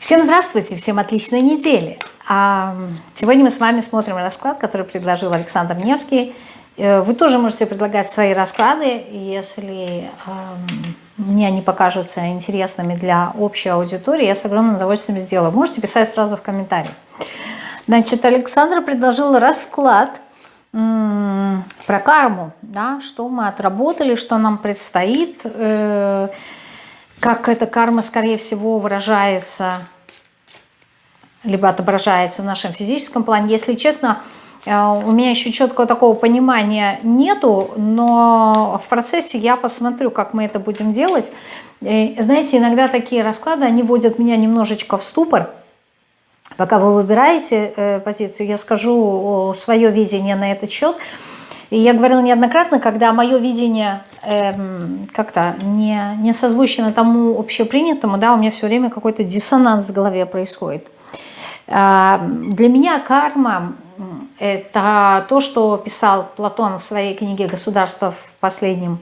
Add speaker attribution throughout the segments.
Speaker 1: Всем здравствуйте, всем отличной недели. А, сегодня мы с вами смотрим расклад, который предложил Александр Невский. Э, вы тоже можете предлагать свои расклады, если мне они покажутся интересными для общей аудитории, я с огромным удовольствием сделаю. Можете писать сразу в комментариях. Значит, Александр предложил расклад про карму, да, что мы отработали, что нам предстоит, э, как эта карма, скорее всего, выражается, либо отображается в нашем физическом плане. Если честно, э, у меня еще четкого такого понимания нету, но в процессе я посмотрю, как мы это будем делать. И, знаете, иногда такие расклады, они вводят меня немножечко в ступор. Пока вы выбираете э, позицию, я скажу свое видение на этот счет – и я говорила неоднократно, когда мое видение эм, как-то не, не созвучно тому общепринятому, да, у меня все время какой-то диссонанс в голове происходит. Э, для меня карма – это то, что писал Платон в своей книге «Государство в последнем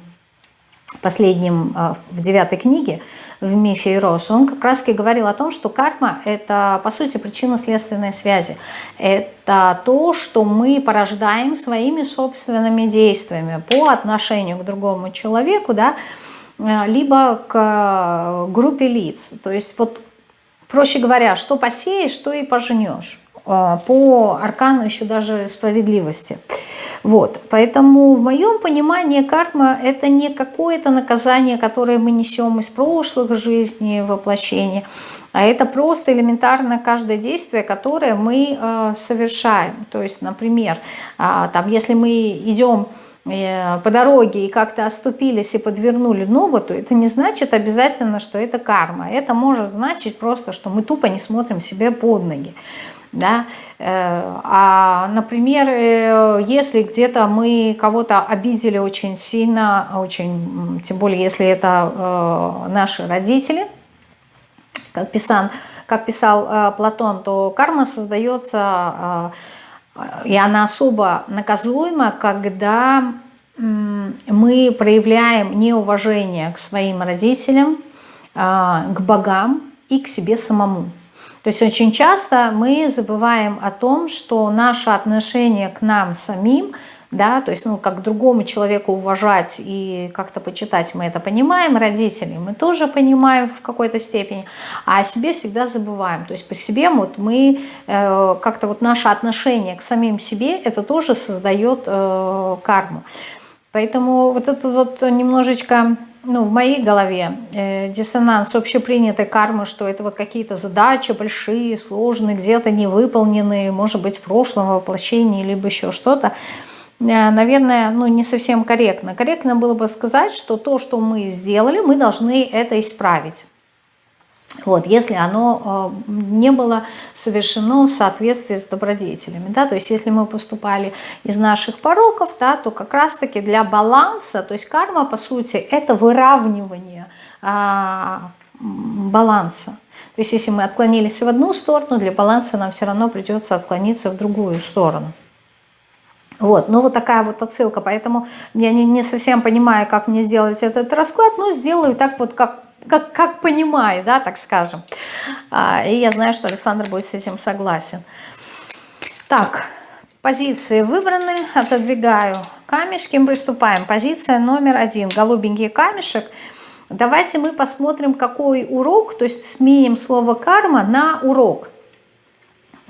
Speaker 1: последнем, э, в девятой книге, в мифе Ирос, он как раз и говорил о том, что карма – это, по сути, причинно-следственные связи. Это то, что мы порождаем своими собственными действиями по отношению к другому человеку, да, э, либо к э, группе лиц. То есть, вот, проще говоря, что посеешь, что и пожнешь. По аркану еще даже справедливости – вот, поэтому в моем понимании карма это не какое-то наказание, которое мы несем из прошлых жизней, воплощений, а это просто элементарно каждое действие, которое мы э, совершаем. То есть, например, э, там, если мы идем э, по дороге и как-то оступились и подвернули ногу, то это не значит обязательно, что это карма. Это может значить просто, что мы тупо не смотрим себе под ноги. Да? Э, а, например, э, если где-то мы кого-то обидели очень сильно, очень, тем более если это э, наши родители, как, писан, как писал Платон, то карма создается, и она особо наказуема, когда мы проявляем неуважение к своим родителям, к богам и к себе самому. То есть очень часто мы забываем о том, что наше отношение к нам самим, да, то есть, ну, как другому человеку уважать и как-то почитать, мы это понимаем, родители мы тоже понимаем в какой-то степени, а о себе всегда забываем. То есть по себе вот мы, э, как-то вот наше отношение к самим себе, это тоже создает э, карму. Поэтому вот это вот немножечко ну, в моей голове э, диссонанс общепринятой кармы, что это вот какие-то задачи большие, сложные, где-то невыполненные, может быть, в прошлом воплощении, либо еще что-то, э, наверное, ну, не совсем корректно. Корректно было бы сказать, что то, что мы сделали, мы должны это исправить. Вот, если оно э, не было совершено в соответствии с добродетелями. Да, то есть если мы поступали из наших пороков, да, то как раз-таки для баланса, то есть карма по сути это выравнивание а, баланса. То есть если мы отклонились в одну сторону, для баланса нам все равно придется отклониться в другую сторону. Вот, ну вот такая вот отсылка, поэтому я не, не совсем понимаю, как мне сделать этот расклад, но сделаю так вот, как как, как понимаю, да, так скажем. А, и я знаю, что Александр будет с этим согласен. Так, позиции выбраны, отодвигаю камешки, приступаем. Позиция номер один, голубенький камешек. Давайте мы посмотрим, какой урок, то есть сменим слово карма на урок.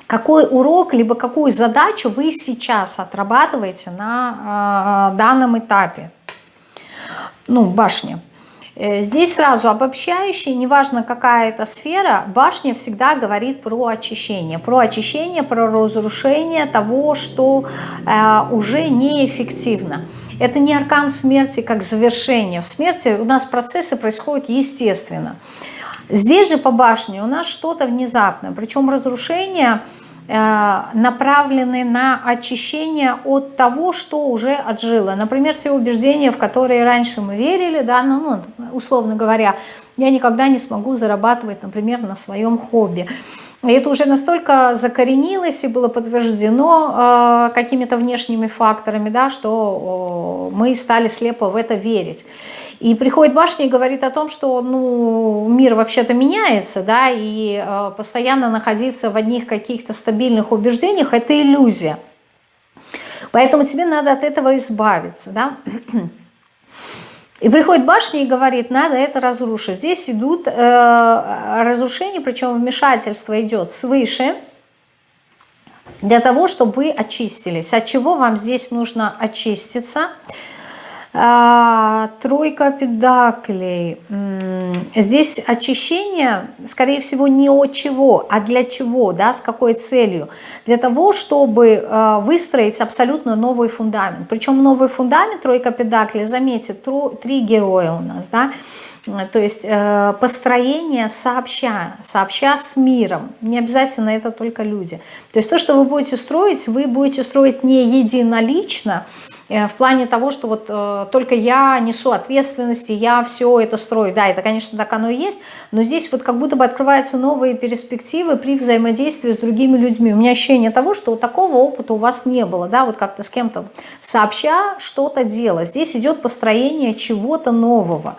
Speaker 1: Какой урок, либо какую задачу вы сейчас отрабатываете на э, данном этапе. Ну, башня. Э, здесь сразу обобщающий, неважно какая это сфера, башня всегда говорит про очищение. Про очищение, про разрушение того, что э, уже неэффективно. Это не аркан смерти как завершение. В смерти у нас процессы происходят естественно. Здесь же по башне у нас что-то внезапное. Причем разрушение направлены на очищение от того, что уже отжило. Например, те убеждения, в которые раньше мы верили, да, ну, ну, условно говоря, я никогда не смогу зарабатывать, например, на своем хобби. Это уже настолько закоренилось и было подтверждено э, какими-то внешними факторами, да, что э, мы стали слепо в это верить. И приходит башня и говорит о том, что ну, мир вообще-то меняется, да, и э, постоянно находиться в одних каких-то стабильных убеждениях – это иллюзия. Поэтому тебе надо от этого избавиться, да. И приходит башня и говорит, надо это разрушить. Здесь идут э, разрушения, причем вмешательство идет свыше, для того, чтобы вы очистились. От чего вам здесь нужно очиститься? А, тройка педаклей. Здесь очищение, скорее всего, не от чего, а для чего, да, с какой целью? Для того, чтобы а, выстроить абсолютно новый фундамент. Причем новый фундамент, тройка педаклей, заметьте, три героя у нас, да, то есть э, построение сообща, сообща с миром. Не обязательно это только люди. То есть то, что вы будете строить, вы будете строить не единолично, Э, в плане того, что вот э, только я несу ответственность, и я все это строю. Да, это, конечно, так оно и есть, но здесь вот как будто бы открываются новые перспективы при взаимодействии с другими людьми. У меня ощущение того, что вот такого опыта у вас не было, да, вот как-то с кем-то сообща что-то делать. Здесь идет построение чего-то нового.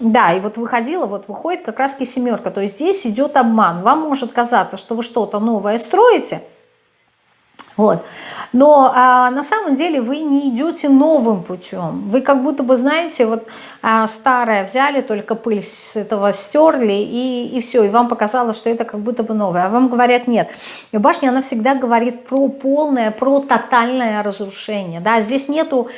Speaker 1: Да, и вот выходила, вот выходит как раз семерка, то есть здесь идет обман. Вам может казаться, что вы что-то новое строите, вот. Но а, на самом деле вы не идете новым путем. Вы как будто бы, знаете, вот а, старое взяли, только пыль с этого стерли, и, и все. И вам показалось, что это как будто бы новое. А вам говорят, нет. И башня, она всегда говорит про полное, про тотальное разрушение. Да? Здесь нету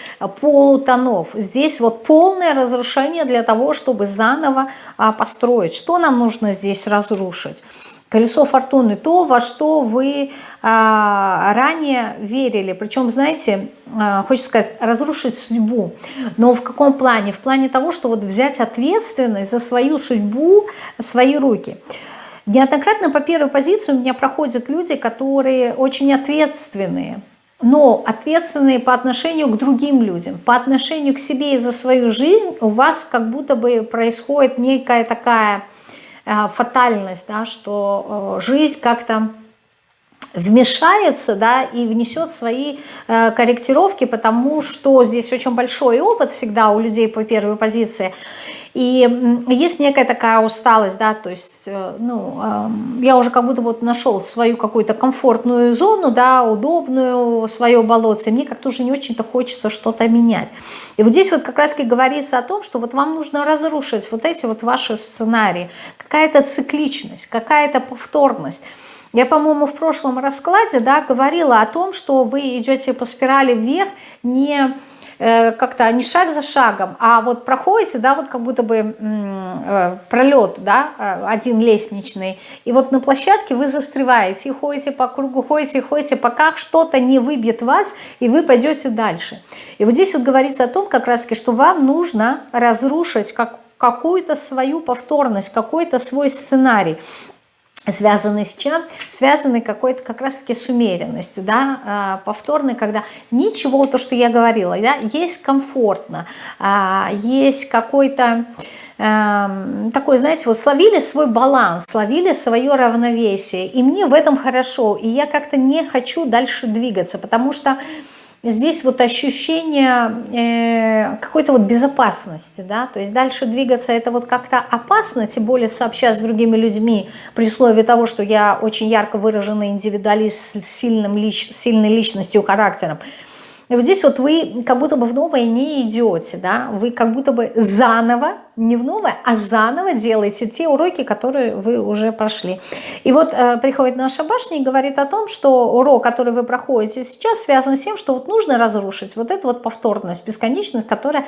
Speaker 1: полутонов. Здесь вот полное разрушение для того, чтобы заново а, построить. Что нам нужно здесь разрушить? Колесо фортуны, то, во что вы а, ранее верили. Причем, знаете, а, хочется сказать, разрушить судьбу. Но в каком плане? В плане того, что вот взять ответственность за свою судьбу в свои руки. Неоднократно по первой позиции у меня проходят люди, которые очень ответственные, но ответственные по отношению к другим людям, по отношению к себе и за свою жизнь у вас как будто бы происходит некая такая фатальность, да, что э, жизнь как-то вмешается да, и внесет свои э, корректировки, потому что здесь очень большой опыт всегда у людей по первой позиции. И есть некая такая усталость, да, то есть, э, ну, я уже как будто вот нашел свою какую-то комфортную зону, да, удобную, свое болотце, мне как-то уже не очень-то хочется что-то менять. И вот здесь вот как раз-таки говорится о том, что вот вам нужно разрушить вот эти вот ваши сценарии, какая-то цикличность, какая-то повторность. Я, по-моему, в прошлом раскладе, да, говорила о том, что вы идете по спирали вверх не как-то не шаг за шагом, а вот проходите, да, вот как будто бы э, пролет, да, э, один лестничный, и вот на площадке вы застреваете, и ходите по кругу, ходите, ходите, пока что-то не выбьет вас, и вы пойдете дальше. И вот здесь вот говорится о том, как раз таки, что вам нужно разрушить как какую-то свою повторность, какой-то свой сценарий связанный с чем? Связанный какой-то как раз-таки с умеренностью, да, а, повторный, когда ничего, то, что я говорила, да, есть комфортно, а, есть какой-то эм, такой, знаете, вот словили свой баланс, словили свое равновесие, и мне в этом хорошо, и я как-то не хочу дальше двигаться, потому что здесь вот ощущение э, какой-то вот безопасности, да, то есть дальше двигаться это вот как-то опасно, тем более сообща с другими людьми, при условии того, что я очень ярко выраженный индивидуалист с сильным лич, сильной личностью, характером, и вот здесь вот вы как будто бы в новое не идете, да, вы как будто бы заново, не в новое, а заново делаете те уроки, которые вы уже прошли. И вот э, приходит наша башня и говорит о том, что урок, который вы проходите сейчас, связан с тем, что вот нужно разрушить вот эту вот повторность, бесконечность, которая,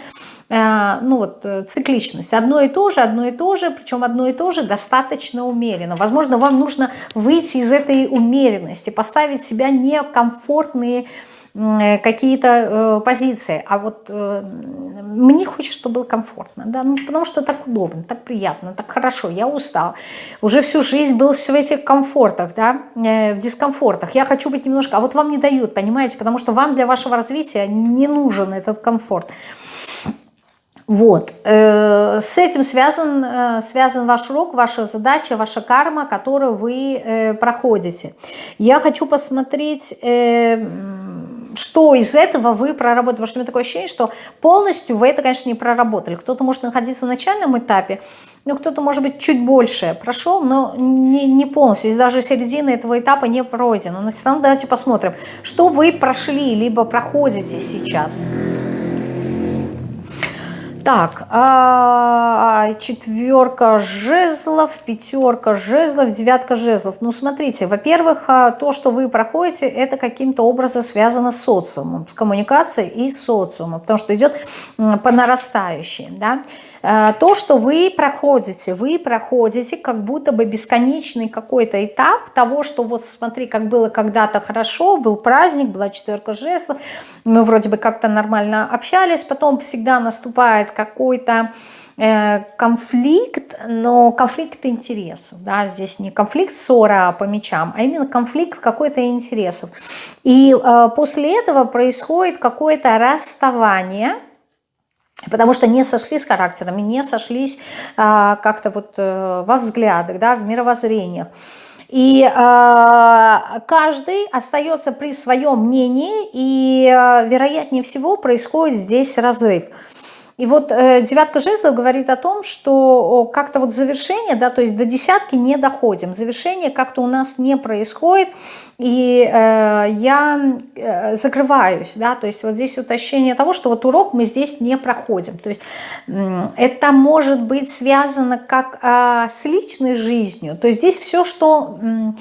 Speaker 1: э, ну вот, э, цикличность. Одно и то же, одно и то же, причем одно и то же достаточно умеренно. Возможно, вам нужно выйти из этой умеренности, поставить себя некомфортные какие-то э, позиции, а вот э, мне хочется, чтобы было комфортно, да, ну, потому что так удобно, так приятно, так хорошо, я устал, уже всю жизнь был все в этих комфортах, да, в дискомфортах, я хочу быть немножко, а вот вам не дают, понимаете, потому что вам для вашего развития не нужен этот комфорт. Вот. С этим связан, связан ваш урок, ваша задача, ваша карма, которую вы проходите. Я хочу посмотреть что из этого вы проработали. Потому что у меня такое ощущение, что полностью вы это, конечно, не проработали. Кто-то может находиться на начальном этапе, но кто-то, может быть, чуть больше прошел, но не, не полностью. Здесь даже середина этого этапа не пройдена. Но все равно давайте посмотрим, что вы прошли, либо проходите сейчас. Так, а, четверка жезлов, пятерка жезлов, девятка жезлов. Ну, смотрите, во-первых, а, то, что вы проходите, это каким-то образом связано с социумом, с коммуникацией и социумом, потому что идет по нарастающей, да. Э, то, что вы проходите, вы проходите как будто бы бесконечный какой-то этап того, что вот смотри, как было когда-то хорошо, был праздник, была четверка жезлов, мы вроде бы как-то нормально общались, потом всегда наступает какой-то э, конфликт, но конфликт интересов, да, здесь не конфликт ссора по мечам, а именно конфликт какой-то интересов. И э, после этого происходит какое-то расставание, потому что не сошлись характерами, не сошлись а, как-то вот а, во взглядах, да, в мировоззрениях. И э, каждый остается при своем мнении, и э, вероятнее всего происходит здесь разрыв. И вот э, девятка жезлов говорит о том, что как-то вот завершение, да, то есть до десятки не доходим, завершение как-то у нас не происходит, и э, я э, закрываюсь, да, то есть вот здесь вот ощущение того, что вот урок мы здесь не проходим, то есть это может быть связано как э, с личной жизнью, то есть здесь все, что... Э,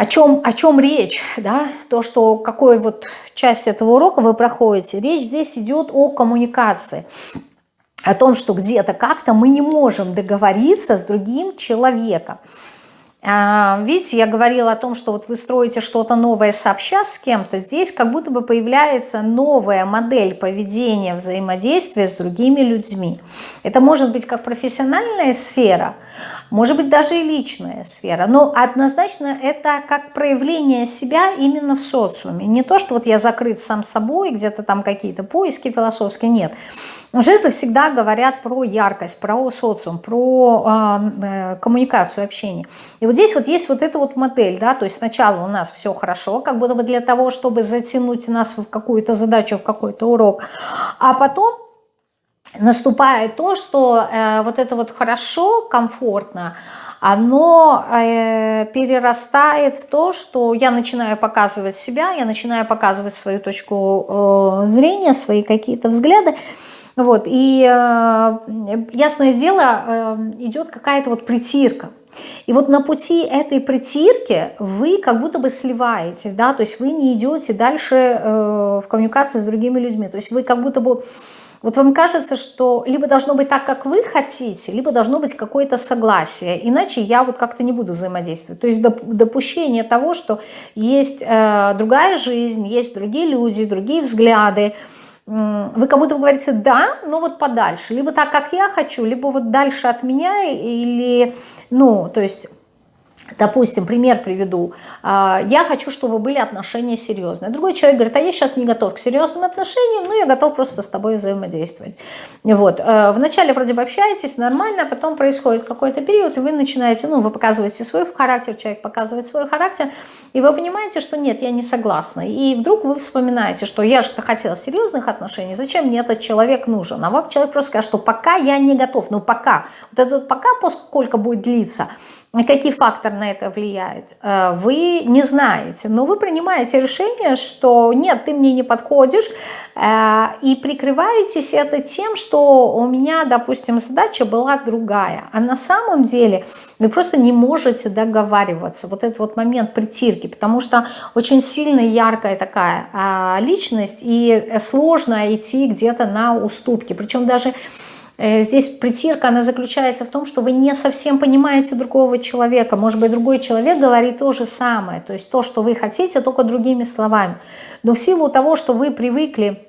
Speaker 1: о чем, о чем речь, да, то, что какой вот часть этого урока вы проходите, речь здесь идет о коммуникации, о том, что где-то как-то мы не можем договориться с другим человеком. А, видите, я говорила о том, что вот вы строите что-то новое сообща с кем-то, здесь как будто бы появляется новая модель поведения, взаимодействия с другими людьми. Это может быть как профессиональная сфера, может быть даже и личная сфера, но однозначно это как проявление себя именно в социуме. Не то, что вот я закрыт сам собой, где-то там какие-то поиски философские, нет. Жесты всегда говорят про яркость, про социум, про э, коммуникацию, общение. И вот здесь вот есть вот эта вот модель, да, то есть сначала у нас все хорошо, как будто бы для того, чтобы затянуть нас в какую-то задачу, в какой-то урок, а потом наступает то, что э, вот это вот хорошо, комфортно, оно э, перерастает в то, что я начинаю показывать себя, я начинаю показывать свою точку э, зрения, свои какие-то взгляды, вот, и э, ясное дело, э, идет какая-то вот притирка. И вот на пути этой притирки вы как будто бы сливаетесь, да, то есть вы не идете дальше э, в коммуникации с другими людьми, то есть вы как будто бы вот вам кажется, что либо должно быть так, как вы хотите, либо должно быть какое-то согласие, иначе я вот как-то не буду взаимодействовать. То есть допущение того, что есть э, другая жизнь, есть другие люди, другие взгляды, вы как будто говорите «да», но вот подальше. Либо так, как я хочу, либо вот дальше от меня, или, ну, то есть Допустим, пример приведу. А, я хочу, чтобы были отношения серьезные. Другой человек говорит, а я сейчас не готов к серьезным отношениям, но я готов просто с тобой взаимодействовать. Вот. Э, вначале вроде бы общаетесь нормально, а потом происходит какой-то период, и вы начинаете, ну, вы показываете свой характер, человек показывает свой характер, и вы понимаете, что нет, я не согласна. И вдруг вы вспоминаете, что я же хотела серьезных отношений, зачем мне этот человек нужен? А вам человек просто скажет, что пока я не готов, но пока. Вот это пока, поскольку будет длиться, какие факторы на это влияют, э, вы не знаете, но вы принимаете решение, что нет, ты мне не подходишь, э, и прикрываетесь это тем, что у меня, допустим, задача была другая, а на самом деле вы просто не можете договариваться, вот этот вот момент притирки, потому что очень сильно яркая такая а, личность, и сложно идти где-то на уступки, причем даже Э, здесь притирка, она заключается в том, что вы не совсем понимаете другого человека. Может быть, другой человек говорит то же самое. То есть то, что вы хотите, только другими словами. Но в силу того, что вы привыкли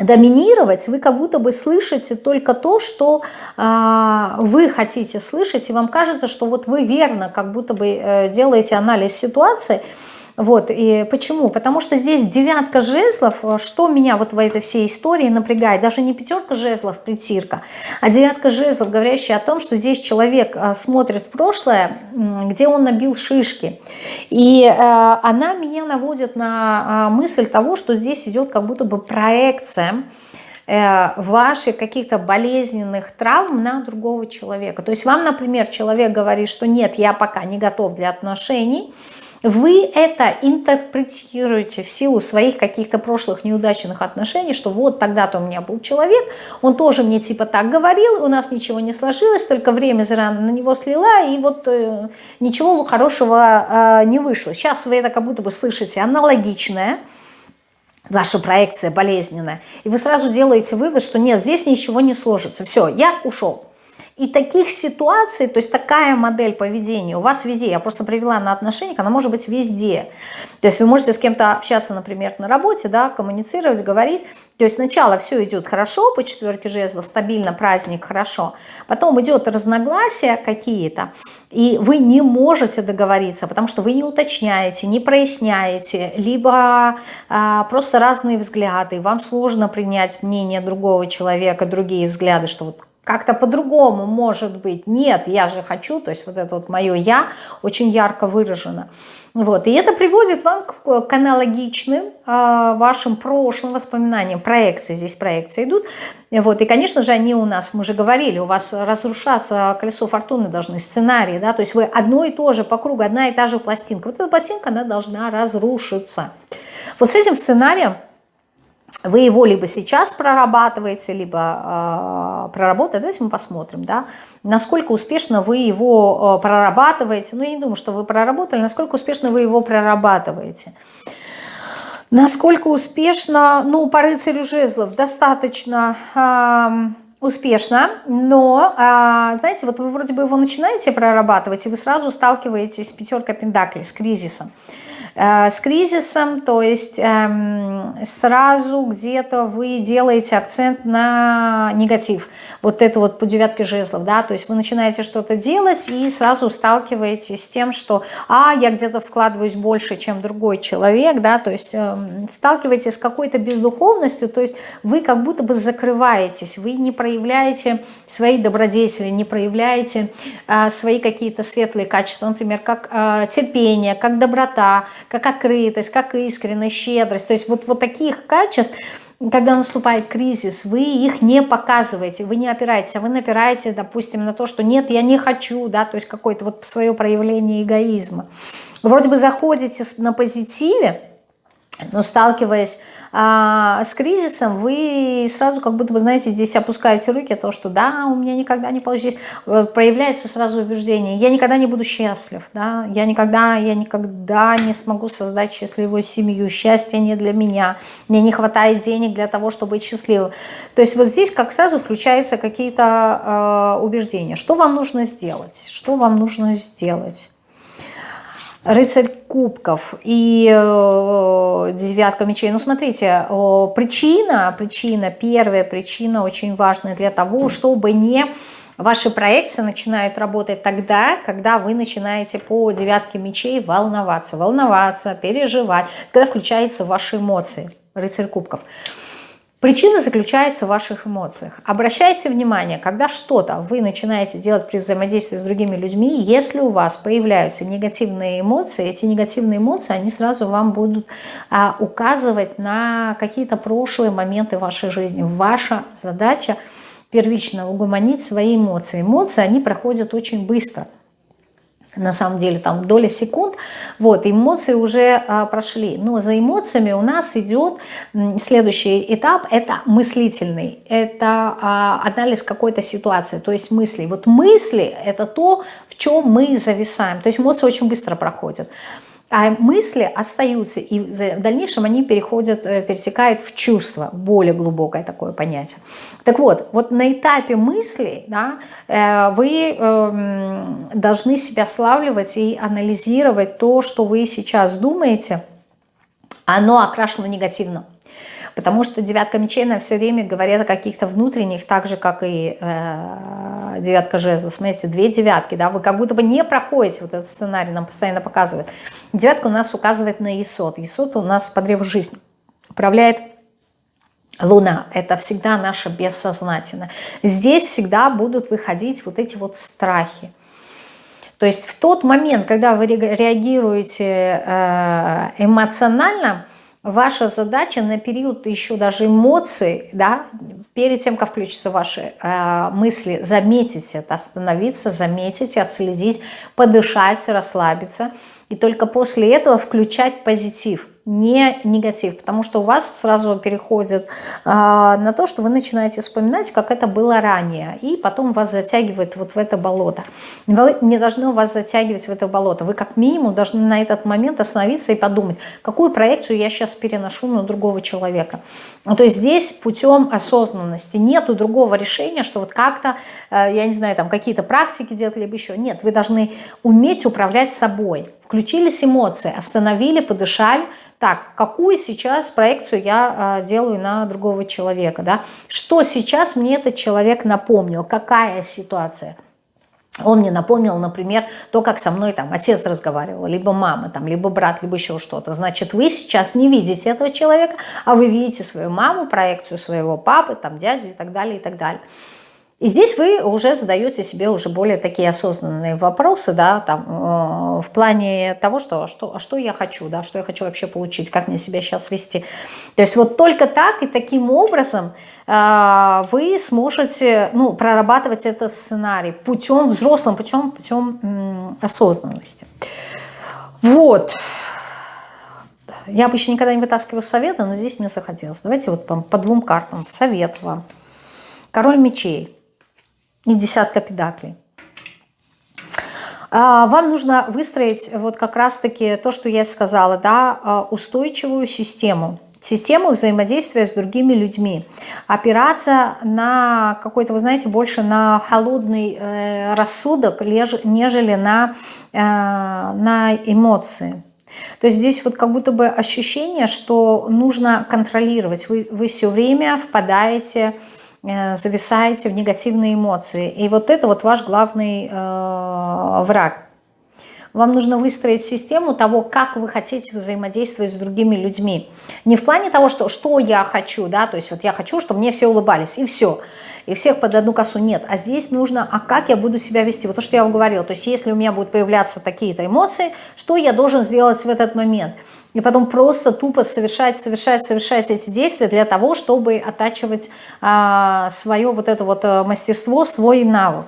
Speaker 1: доминировать, вы как будто бы слышите только то, что э, вы хотите слышать, и вам кажется, что вот вы верно как будто бы э, делаете анализ ситуации, Вот, и почему? Потому что здесь девятка жезлов, что меня вот в этой всей истории напрягает, даже не пятерка жезлов, притирка, а девятка жезлов, говорящая о том, что здесь человек а, смотрит в прошлое, где он набил шишки. И э, она меня наводит на а, мысль того, что здесь идет как будто бы проекция, Э, ваших каких-то болезненных травм на другого человека. То есть вам, например, человек говорит, что нет, я пока не готов для отношений, вы это интерпретируете в силу своих каких-то прошлых неудачных отношений, что вот тогда-то у меня был человек, он тоже мне типа так говорил, у нас ничего не сложилось, только время зря на него слила, и вот э, ничего хорошего э, не вышло. Сейчас вы это как будто бы слышите аналогичное, ваша проекция болезненная, и вы сразу делаете вывод, что нет, здесь ничего не сложится, все, я ушел. И таких ситуаций, то есть такая модель поведения у вас везде, я просто привела на отношениях, она может быть везде. То есть вы можете с кем-то общаться, например, на работе, да, коммуницировать, говорить. То есть сначала все идет хорошо по четверке жезлов, стабильно, праздник, хорошо. Потом идет разногласия какие-то, и вы не можете договориться, потому что вы не уточняете, не проясняете, либо а, просто разные взгляды, вам сложно принять мнение другого человека, другие взгляды, что вот как-то по-другому может быть. Нет, я же хочу, то есть вот это вот мое «я» очень ярко выражено. Вот. И это приводит вам к, аналогичным э, вашим прошлым воспоминаниям. Проекции, здесь проекции идут. Вот. И, конечно же, они у нас, мы же говорили, у вас разрушаться колесо фортуны должны, сценарии, да, то есть вы одно и то же по кругу, одна и та же пластинка. Вот эта пластинка, она должна разрушиться. Вот с этим сценарием вы его либо сейчас прорабатываете, либо э, проработаете, давайте мы посмотрим, да, насколько успешно вы его э, прорабатываете, ну я не думаю, что вы проработали, насколько успешно вы его прорабатываете. Насколько успешно, ну, по рыцарю жезлов достаточно э, успешно, но, э, знаете, вот вы вроде бы его начинаете прорабатывать, и вы сразу сталкиваетесь с пятеркой пентаклей, с кризисом. Э, с кризисом, то есть эм, сразу где-то вы делаете акцент на негатив. Вот это вот по девятке жезлов, да, то есть вы начинаете что-то делать и сразу сталкиваетесь с тем, что, а, я где-то вкладываюсь больше, чем другой человек, да, то есть эм, сталкиваетесь с какой-то бездуховностью, то есть вы как будто бы закрываетесь, вы не проявляете свои добродетели, не проявляете э, свои какие-то светлые качества, например, как э, терпение, как доброта, как открытость, как искренность, щедрость. То есть вот, вот таких качеств, когда наступает кризис, вы их не показываете, вы не опираетесь, а вы напираете, допустим, на то, что нет, я не хочу, да, то есть какое-то вот свое проявление эгоизма. Вроде бы заходите на позитиве, но сталкиваясь а, с кризисом, вы сразу как будто бы, знаете, здесь опускаете руки, то, что да, у меня никогда не получится. Здесь э, проявляется сразу убеждение, я никогда не буду счастлив, да, я никогда, я никогда не смогу создать счастливую семью, счастье не для меня, мне не хватает денег для того, чтобы быть счастливым. То есть вот здесь как сразу включаются какие-то э, убеждения. Что вам нужно сделать? Что вам нужно сделать? Рыцарь кубков и э, девятка мечей. Ну, смотрите, э, причина, причина, первая причина очень важная для того, чтобы не... Ваши проекции начинают работать тогда, когда вы начинаете по девятке мечей волноваться. Волноваться, переживать, когда включаются ваши эмоции. Рыцарь кубков. Причина заключается в ваших эмоциях. Обращайте внимание, когда что-то вы начинаете делать при взаимодействии с другими людьми, если у вас появляются негативные эмоции, эти негативные эмоции, они сразу вам будут а, указывать на какие-то прошлые моменты вашей жизни. Ваша задача первично угомонить свои эмоции. Эмоции, они проходят очень быстро – на самом деле там доля секунд, вот, эмоции уже а, прошли. Но за эмоциями у нас идет следующий этап, это мыслительный, это а, анализ какой-то ситуации, то есть мысли. Вот мысли это то, в чем мы зависаем, то есть эмоции очень быстро проходят. А мысли остаются, и в дальнейшем они переходят, э, пересекают в чувство, более глубокое такое понятие. Так вот, вот на этапе мысли да, э, вы эм, должны себя славливать и анализировать то, что вы сейчас думаете, оно окрашено негативно. Потому что девятка мечей на все время говорит о каких-то внутренних, так же, как и э, девятка жезла. Смотрите, две девятки, да, вы как будто бы не проходите вот этот сценарий, нам постоянно показывает. Девятка у нас указывает на Исот. Исот у нас по древу жизни управляет Луна – это всегда наше бессознательное. Здесь всегда будут выходить вот эти вот страхи. То есть в тот момент, когда вы реагируете э, эмоционально, ваша задача на период еще даже эмоций, да, перед тем, как включатся ваши э, мысли, заметить это, остановиться, заметить, отследить, подышать, расслабиться. И только после этого включать позитив не негатив, потому что у вас сразу переходит а, на то, что вы начинаете вспоминать, как это было ранее, и потом вас затягивает вот в это болото. Вы не должны вас затягивать в это болото. Вы как минимум должны на этот момент остановиться и подумать, какую проекцию я сейчас переношу на другого человека. Ну, то есть здесь путем осознанности нету другого решения, что вот как-то, э, я не знаю, там какие-то практики делать, либо еще. Нет, вы должны уметь управлять собой. Включились эмоции, остановили, подышали, так, какую сейчас проекцию я э, делаю на другого человека, да? Что сейчас мне этот человек напомнил, какая ситуация? Он мне напомнил, например, то, как со мной там отец разговаривал, либо мама, там, либо брат, либо еще что-то. Значит, вы сейчас не видите этого человека, а вы видите свою маму, проекцию своего папы, там, дядю и так далее, и так далее. И здесь вы уже задаете себе уже более такие осознанные вопросы, да, там, э, в плане того, что, что, что я хочу, да, что я хочу вообще получить, как мне себя сейчас вести. То есть вот только так и таким образом э, вы сможете ну, прорабатывать этот сценарий путем, взрослым путем, путем осознанности. Вот. Я обычно никогда не вытаскиваю советы, но здесь мне захотелось. Давайте вот по, по двум картам совет вам. Король мечей и десятка педаклей. А, вам нужно выстроить вот как раз-таки то, что я сказала, да, а, устойчивую систему, систему взаимодействия с другими людьми, опираться на какой-то, вы знаете, больше на холодный э, рассудок, нежели на, э, на эмоции. То есть здесь вот как будто бы ощущение, что нужно контролировать. Вы, вы все время впадаете в зависаете в негативные эмоции. И вот это вот ваш главный э, враг. Вам нужно выстроить систему того, как вы хотите взаимодействовать с другими людьми. Не в плане того, что, что я хочу, да, то есть вот я хочу, чтобы мне все улыбались, и все. И всех под одну косу нет. А здесь нужно, а как я буду себя вести? Вот то, что я вам говорила. То есть если у меня будут появляться такие-то эмоции, что я должен сделать в этот момент? И потом просто тупо совершать, совершать, совершать эти действия для того, чтобы оттачивать а, свое вот это вот э, мастерство, свой навык.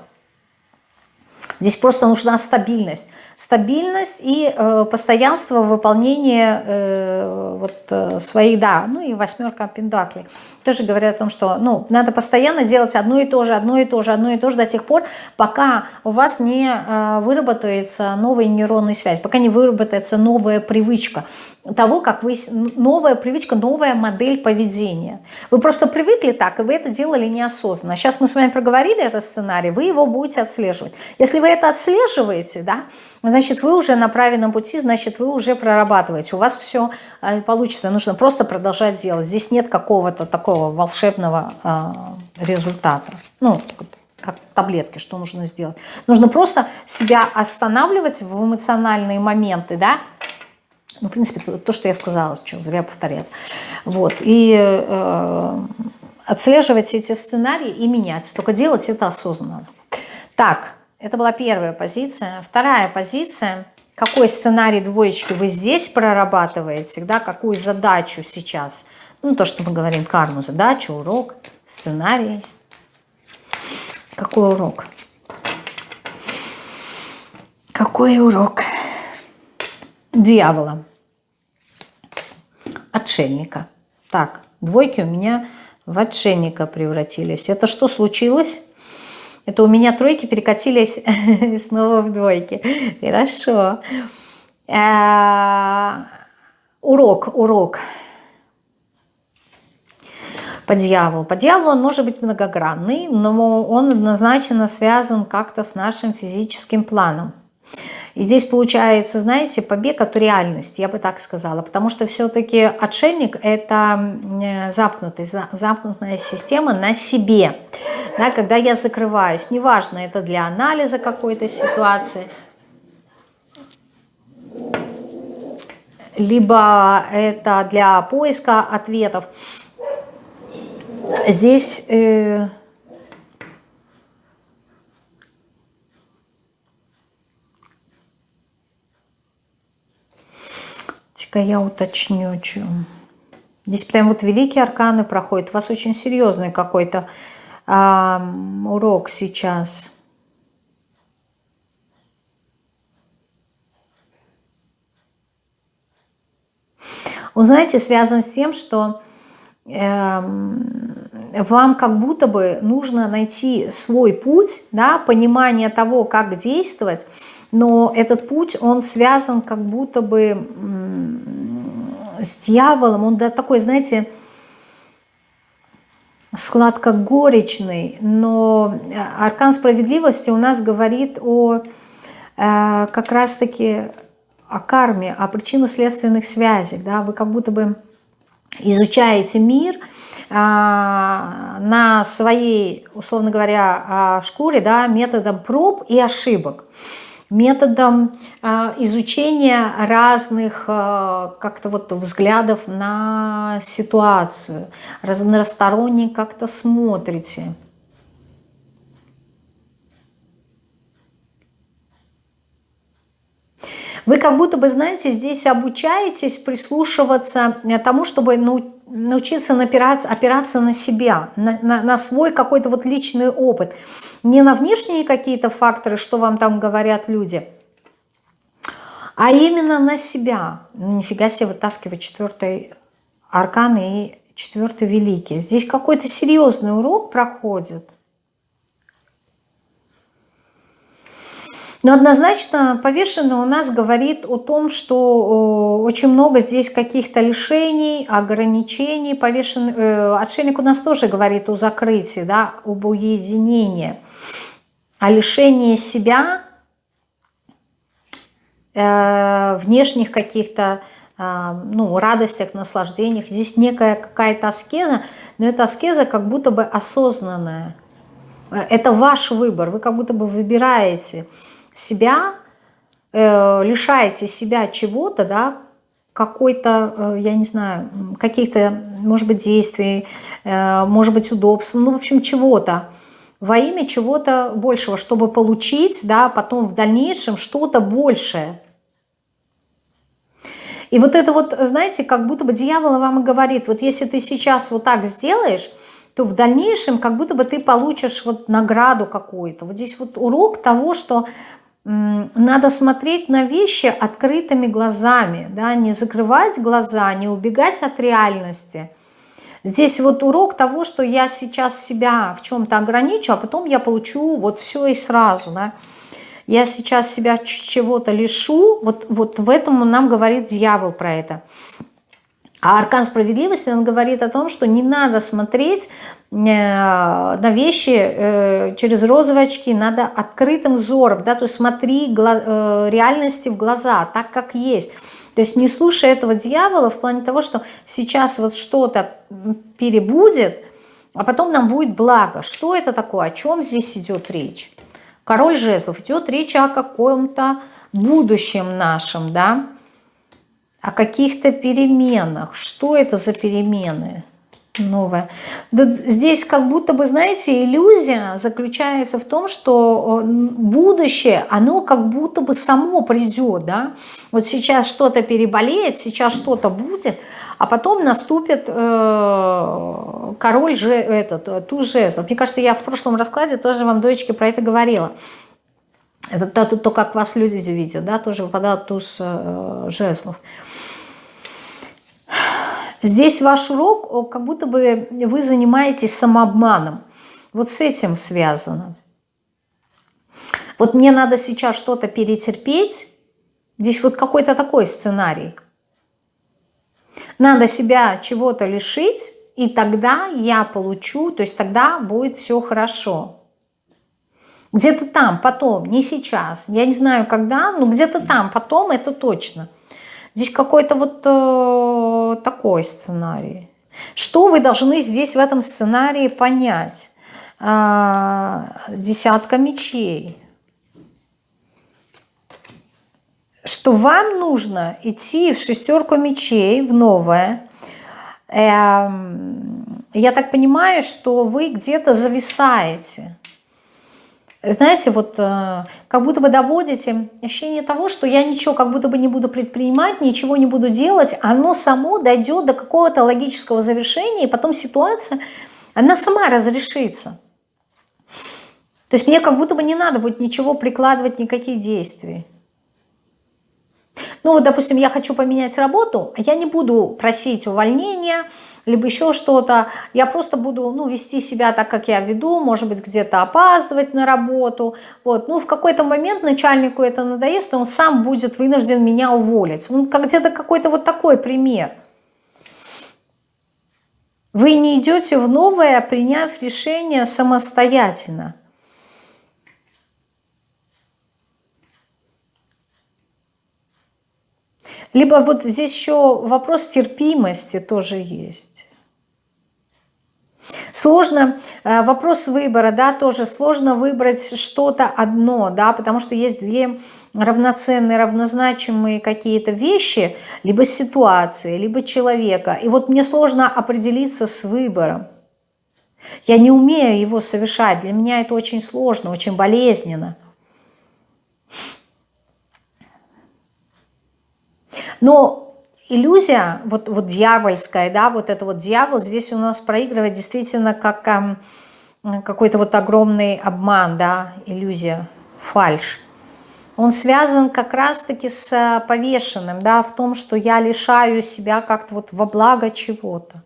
Speaker 1: Здесь просто нужна стабильность стабильность и э, постоянство выполнения э, вот, э, своих, да, ну и восьмерка пентаклей. Тоже говорят о том, что ну, надо постоянно делать одно и то же, одно и то же, одно и то же до тех пор, пока у вас не э, выработается новая нейронная связь, пока не выработается новая привычка того, как вы, новая привычка, новая модель поведения. Вы просто привыкли так, и вы это делали неосознанно. Сейчас мы с вами проговорили этот сценарий, вы его будете отслеживать. Если вы это отслеживаете, да, значит, вы уже на правильном пути, значит, вы уже прорабатываете. У вас все э, получится. Нужно просто продолжать делать. Здесь нет какого-то такого волшебного э, результата. Ну, как таблетки, что нужно сделать. Нужно просто себя останавливать в эмоциональные моменты, да, ну, в принципе, то, что я сказала, что зря повторять. Вот, и э, отслеживать эти сценарии и менять. Только делать это осознанно. Так, это была первая позиция. Вторая позиция. Какой сценарий двоечки вы здесь прорабатываете, да, какую задачу сейчас. Ну, то, что мы говорим, карму, задачу, урок, сценарий. Какой урок? Какой урок? Дьявола. Отшельника. Так, двойки у меня в отшельника превратились. Это что случилось? Это у меня тройки перекатились снова в двойки. Хорошо. А, урок, урок. По дьяволу. По дьяволу он может быть многогранный, но он однозначно связан как-то с нашим физическим планом. И здесь получается, знаете, побег от реальности, я бы так сказала, потому что все-таки отшельник – это замкнутый, замкнутая система на себе. Да, когда я закрываюсь, неважно, это для анализа какой-то ситуации, либо это для поиска ответов. Здесь... Э, Ка я уточню, чем. Здесь прям вот великие арканы проходят. У вас очень серьезный какой-то э, урок сейчас. Он, знаете, связан с тем, что э, вам как будто бы нужно найти свой путь, да, понимание того, как действовать, но этот путь, он связан как будто бы с дьяволом, он да, такой, знаете, сладко-горечный, но аркан справедливости у нас говорит о э, как раз-таки о карме, о причинно-следственных связях, да, вы как будто бы изучаете мир, а, на своей, условно говоря, а, шкуре, да, методом проб и ошибок методом а, изучения разных а, как-то вот взглядов на ситуацию, разносторонне как-то смотрите. Вы как будто бы, знаете, здесь обучаетесь прислушиваться тому, чтобы научиться опираться, опираться на себя, на, на, на свой какой-то вот личный опыт. Не на внешние какие-то факторы, что вам там говорят люди, а именно на себя. Ну, нифига себе вытаскивать четвертый аркан и четвертый великий. Здесь какой-то серьезный урок проходит. Но однозначно повешенный у нас говорит о том, что очень много здесь каких-то лишений, ограничений. Повешенный, э, отшельник у нас тоже говорит о закрытии, да, об уединении, о лишении себя, э, внешних каких-то э, ну, радостях, наслаждениях. Здесь некая какая-то аскеза, но эта аскеза как будто бы осознанная. Это ваш выбор, вы как будто бы выбираете – себя, э, лишаете себя чего-то, да, какой-то, э, я не знаю, каких-то, может быть, действий, э, может быть, удобств, ну, в общем, чего-то, во имя чего-то большего, чтобы получить, да, потом в дальнейшем что-то большее. И вот это вот, знаете, как будто бы дьявол вам и говорит, вот если ты сейчас вот так сделаешь, то в дальнейшем как будто бы ты получишь вот награду какую-то. Вот здесь вот урок того, что надо смотреть на вещи открытыми глазами, да, не закрывать глаза, не убегать от реальности. Здесь вот урок того, что я сейчас себя в чем-то ограничу, а потом я получу вот все и сразу. Да. Я сейчас себя чего-то лишу, вот, вот в этом нам говорит дьявол про это. А аркан справедливости, он говорит о том, что не надо смотреть э, на вещи э, через розовые очки, надо открытым взором, да, то есть смотри э, реальности в глаза, так как есть. То есть не слушай этого дьявола в плане того, что сейчас вот что-то перебудет, а потом нам будет благо. Что это такое? О чем здесь идет речь? Король жезлов. Идет речь о каком-то будущем нашем, да, о каких-то переменах. Что это за перемены новые? Здесь как будто бы, знаете, иллюзия заключается в том, что э, будущее, оно как будто бы само придет, да? Вот сейчас что-то переболеет, сейчас что-то будет, а потом наступит э, король же, этот, э, туз жезлов. Мне кажется, я в прошлом раскладе тоже вам, дочки, про это говорила. Это то, то, как вас люди видят, да, тоже выпадает туз э, жезлов. Здесь ваш урок, как будто бы вы занимаетесь самообманом. Вот с этим связано. Вот мне надо сейчас что-то перетерпеть. Здесь вот какой-то такой сценарий. Надо себя чего-то лишить, и тогда я получу, то есть тогда будет все хорошо. Где-то там, потом, не сейчас. Я не знаю, когда, но где-то там, потом, это точно. Здесь какой-то вот э, такой сценарий. Что вы должны здесь в этом сценарии понять? Э, десятка мечей. Что вам нужно идти в шестерку мечей, в новое. Э, я так понимаю, что вы где-то зависаете знаете, вот э, как будто бы доводите ощущение того, что я ничего как будто бы не буду предпринимать, ничего не буду делать, оно само дойдет до какого-то логического завершения, и потом ситуация, она сама разрешится. То есть мне как будто бы не надо будет ничего прикладывать, никаких действий. Ну вот, допустим, я хочу поменять работу, а я не буду просить увольнения, либо еще что-то. Я просто буду ну, вести себя так, как я веду, может быть, где-то опаздывать на работу. Вот. Ну, в какой-то момент начальнику это надоест, и он сам будет вынужден меня уволить. Ну, где-то какой-то вот такой пример. Вы не идете в новое, приняв решение самостоятельно. Либо вот здесь еще вопрос терпимости тоже есть. Сложно, э, вопрос выбора, да, тоже сложно выбрать что-то одно, да, потому что есть две равноценные, равнозначимые какие-то вещи, либо ситуации, либо человека. И вот мне сложно определиться с выбором. Я не умею его совершать, для меня это очень сложно, очень болезненно. Но иллюзия, вот, вот дьявольская, да, вот это вот дьявол здесь у нас проигрывает действительно как эм, какой-то вот огромный обман, да, иллюзия, фальш. Он связан как раз-таки с э, повешенным, да, в том, что я лишаю себя как-то вот во благо чего-то.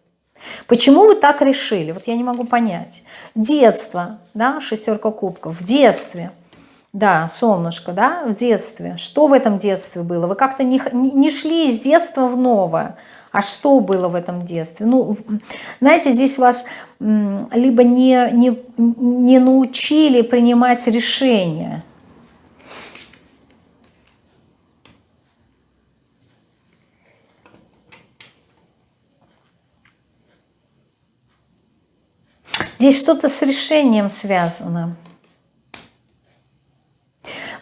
Speaker 1: Почему вы так решили? Вот я не могу понять. Детство, да, шестерка кубков, в детстве – да, солнышко, да, в детстве. Что в этом детстве было? Вы как-то не, не шли из детства в новое. А что было в этом детстве? Ну, знаете, здесь вас либо не, не, не научили принимать решения. Здесь что-то с решением связано.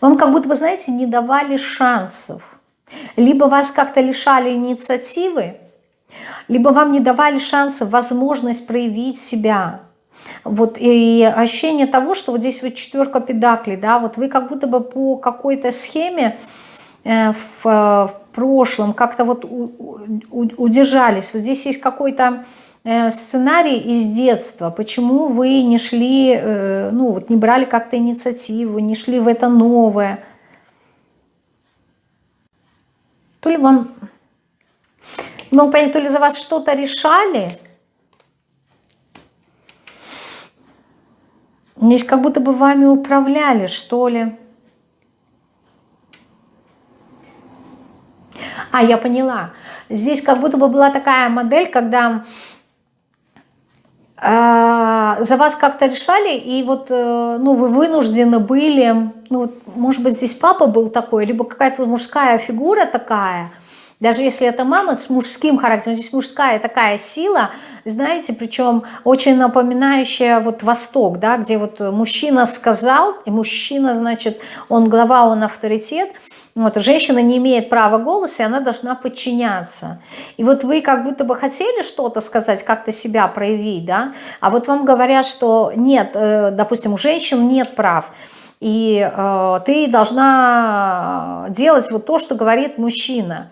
Speaker 1: Вам как будто бы, знаете, не давали шансов. Либо вас как-то лишали инициативы, либо вам не давали шанса, возможность проявить себя. Вот и ощущение того, что вот здесь вот четверка педаклей, да, вот вы как будто бы по какой-то схеме э, в, в прошлом как-то вот удержались. Вот здесь есть какой-то Э, сценарий из детства, почему вы не шли, э, ну вот не брали как-то инициативу, не шли в это новое. То ли вам, не могу понять, то ли за вас что-то решали, Здесь как будто бы вами управляли, что ли. А, я поняла. Здесь как будто бы была такая модель, когда а, за вас как-то решали, и вот э, ну, вы вынуждены были, ну, может быть, здесь папа был такой, либо какая-то мужская фигура такая, даже если это мама с мужским характером, здесь мужская такая сила, знаете, причем очень напоминающая вот Восток, да, где вот мужчина сказал, и мужчина, значит, он глава, он авторитет, вот, женщина не имеет права голоса, и она должна подчиняться. И вот вы как будто бы хотели что-то сказать, как-то себя проявить, да, а вот вам говорят, что нет, э, допустим, у женщин нет прав, и э, ты должна делать вот то, что говорит мужчина.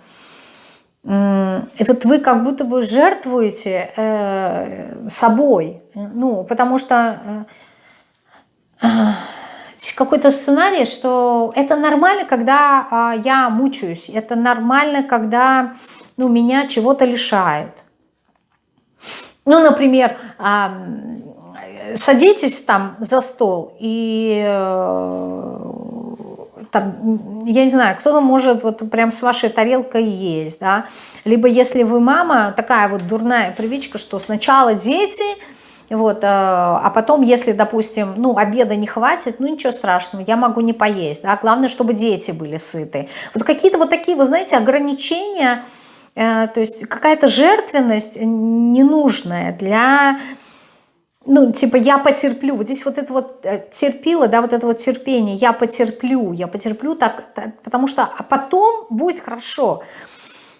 Speaker 1: И вот вы как будто бы жертвуете э, собой, ну, потому что... Э, какой-то сценарий, что это нормально, когда а, я мучаюсь, это нормально, когда ну, меня чего-то лишают. Ну, например, а, садитесь там за стол и э, там, я не знаю, кто-то может вот прям с вашей тарелкой есть, да, либо если вы мама, такая вот дурная привычка, что сначала дети, вот, а потом, если, допустим, ну, обеда не хватит, ну, ничего страшного, я могу не поесть, да, главное, чтобы дети были сыты. Вот какие-то вот такие, вы знаете, ограничения, то есть какая-то жертвенность ненужная для ну, типа, я потерплю, вот здесь вот это вот э, терпила, да, вот это вот терпение, я потерплю, я потерплю так, так потому что, а потом будет хорошо.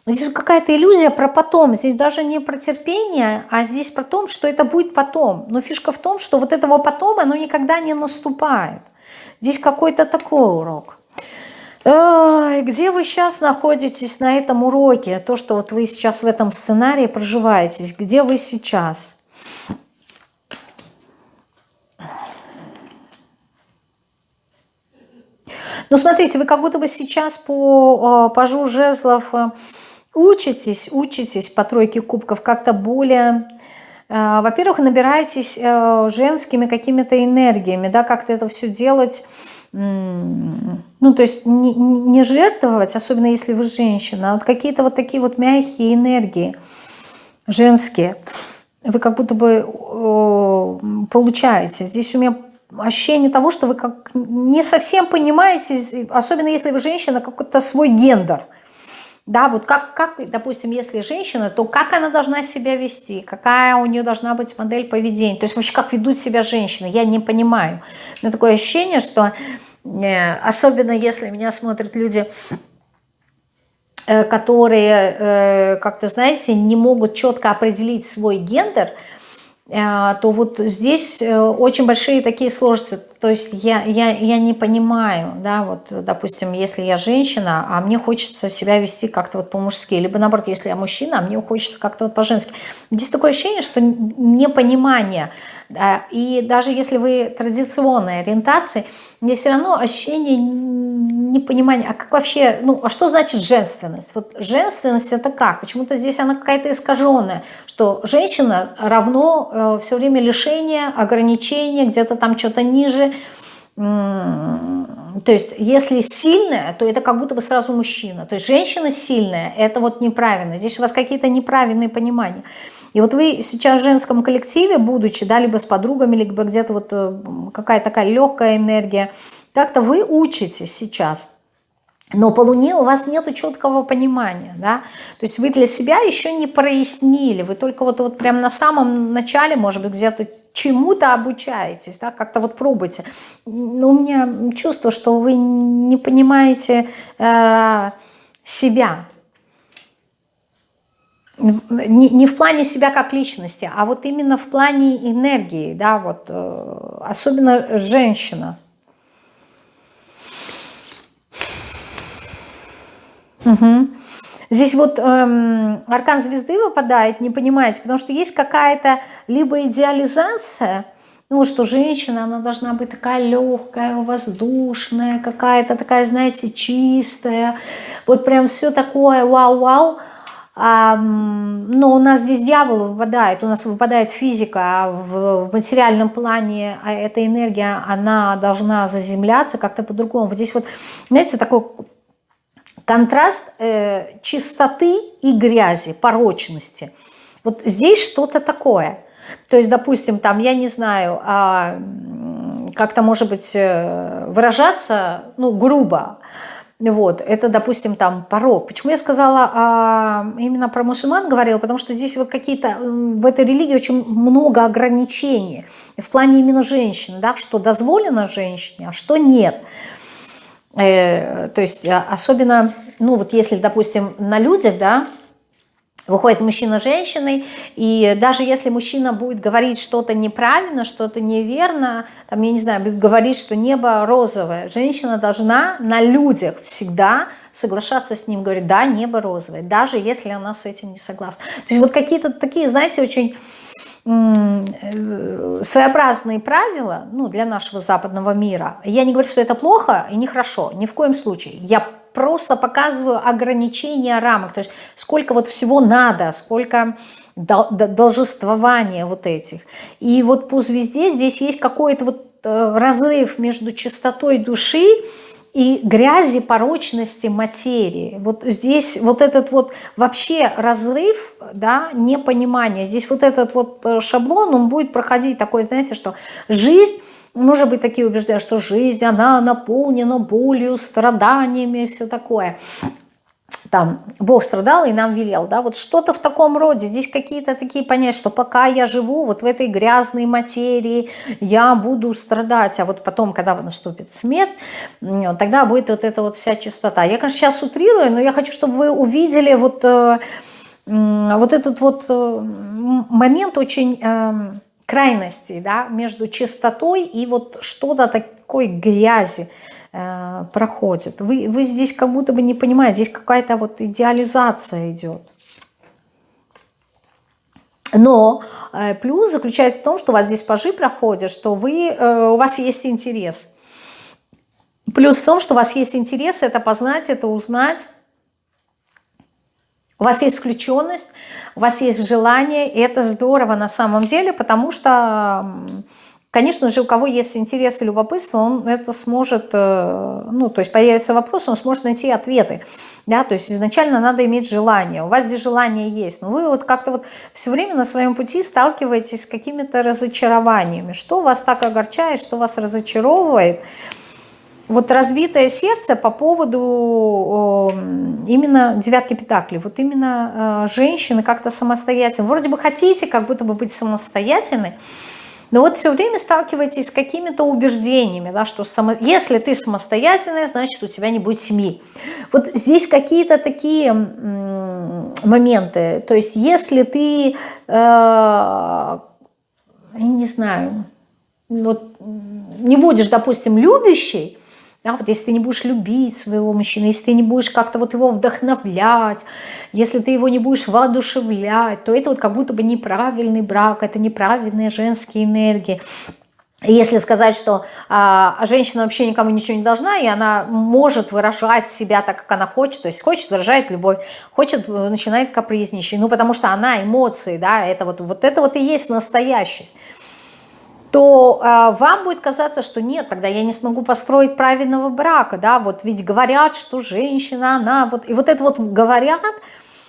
Speaker 1: Здесь какая-то иллюзия про потом, здесь даже не про терпение, а здесь про то, что это будет потом. Но фишка в том, что вот этого потом, оно никогда не наступает. Здесь какой-то такой урок. Ой, где вы сейчас находитесь на этом уроке? То, что вот вы сейчас в этом сценарии проживаетесь, где вы сейчас? Ну, смотрите, вы как будто бы сейчас по э, пажу жезлов э, учитесь, учитесь по тройке кубков как-то более... Э, во-первых, набираетесь женскими какими-то энергиями, да, как-то это все делать ну, то есть не, не жертвовать, особенно если вы женщина, а вот какие-то вот такие вот мягкие энергии женские, вы как будто бы получаете. Здесь у меня ощущение того, что вы как не совсем понимаете, особенно если вы женщина, какой-то свой гендер. Да, вот как, как, допустим, если женщина, то как она должна себя вести, какая у нее должна быть модель поведения, то есть вообще как ведут себя женщины, я не понимаю. Меня такое ощущение, что э, особенно если меня смотрят люди, э, которые, э, как-то, знаете, не могут четко определить свой гендер – то вот здесь э, очень большие такие сложности. То есть я, я, я не понимаю, да, вот, допустим, если я женщина, а мне хочется себя вести как-то вот по-мужски, либо наоборот, если я мужчина, а мне хочется как-то вот по-женски. Здесь такое ощущение, что непонимание – и даже если вы традиционной ориентации, мне все равно ощущение непонимания, а как вообще, ну, а что значит женственность? Вот женственность это как? Почему-то здесь она какая-то искаженная, что женщина равно э, все время лишение, ограничения, где-то там что-то ниже, то есть, если сильная, то это как будто бы сразу мужчина. То есть, женщина сильная, это вот неправильно. Здесь у вас какие-то неправильные понимания. И вот вы сейчас в женском коллективе, будучи, да, либо с подругами, либо где-то вот э, какая-то такая легкая энергия, как-то вы учитесь сейчас. Но по Луне у вас нет четкого понимания, да, то есть вы для себя еще не прояснили, вы только вот, вот прям на самом начале, может быть, где-то чему-то обучаетесь, да, как-то вот пробуйте. Но у меня чувство, что вы не понимаете э, себя, не, не в плане себя как личности, а вот именно в плане энергии, да, вот, э, особенно женщина. Угу. Здесь вот эм, аркан звезды выпадает, не понимаете, потому что есть какая-то либо идеализация, ну, что женщина, она должна быть такая легкая, воздушная, какая-то такая, знаете, чистая, вот прям все такое вау-вау, но у нас здесь дьявол выпадает, у нас выпадает физика, а в, в материальном плане а эта энергия, она должна заземляться как-то по-другому. Вот здесь вот, знаете, такой контраст э, чистоты и грязи, порочности. Вот здесь что-то такое. То есть, допустим, там, я не знаю, а, как-то, может быть, э, выражаться, ну, грубо, вот, это, допустим, там порог. Почему я сказала а, именно про мусульман говорила? Потому что здесь вот какие-то, в этой религии очень много ограничений. В плане именно женщин, да, что дозволено женщине, а что нет. Э, то есть а, особенно, ну вот если, допустим, на людях, да, выходит мужчина с женщиной, и даже если мужчина будет говорить что-то неправильно, что-то неверно, там, я не знаю, будет говорить, что небо розовое, женщина должна на людях всегда соглашаться с ним, говорить, да, небо розовое, даже если она с этим не согласна. То есть вот какие-то такие, знаете, очень э, своеобразные правила ну, для нашего западного мира. Я не говорю, что это плохо и нехорошо, ни в коем случае. Я просто показываю ограничения рамок, то есть сколько вот всего надо, сколько должествования вот этих. И вот по звезде здесь есть какой-то вот э, разрыв между чистотой души и грязи порочности материи. Вот здесь вот этот вот вообще разрыв, да, непонимание. Здесь вот этот вот э, шаблон, он будет проходить такой, знаете, что жизнь может быть, такие убеждения, что жизнь, она наполнена болью, страданиями все такое там Бог страдал и нам велел, да, вот что-то в таком роде, здесь какие-то такие понятия, что пока я живу вот в этой грязной материи, я буду страдать, а вот потом, когда наступит смерть, тогда будет вот эта вот вся чистота. Я, конечно, сейчас утрирую, но я хочу, чтобы вы увидели вот, э, вот этот вот э, момент очень эм, крайностей, да, между чистотой и вот что-то такой грязи, Э, проходит. Вы, вы здесь как будто бы не понимаете, здесь какая-то вот идеализация идет. Но э, плюс заключается в том, что у вас здесь пажи проходят, что вы, э, у вас есть интерес. Плюс в том, что у вас есть интерес, это познать, это узнать. У вас есть включенность, у вас есть желание, и это здорово на самом деле, потому что Конечно же, у кого есть интерес и любопытство, он это сможет, э, ну, то есть появится вопрос, он сможет найти ответы, да, то есть изначально надо иметь желание, у вас здесь желание есть, но вы вот как-то вот все время на своем пути сталкиваетесь с какими-то разочарованиями, что вас так огорчает, что вас разочаровывает, вот разбитое сердце по поводу именно девятки петаклей, вот именно э, женщины как-то самостоятельно, вроде бы хотите как будто бы быть самостоятельной, но вот все время сталкиваетесь с какими-то убеждениями, да, что само... если ты самостоятельная, значит у тебя не будет семьи. Вот здесь какие-то такие моменты. То есть если ты, э, я не знаю, вот, не будешь, допустим, любящей, да, вот если ты не будешь любить своего мужчину, если ты не будешь как-то вот его вдохновлять, если ты его не будешь воодушевлять, то это вот как будто бы неправильный брак, это неправильные женские энергии. Если сказать, что а, женщина вообще никому ничего не должна, и она может выражать себя так, как она хочет, то есть хочет выражает любовь, хочет, э, начинает капризничать, ну потому что она эмоции, да, это вот, вот это вот и есть настоящесть то э, вам будет казаться, что нет, тогда я не смогу построить правильного брака, да, вот ведь говорят, что женщина, она, вот, и вот это вот говорят,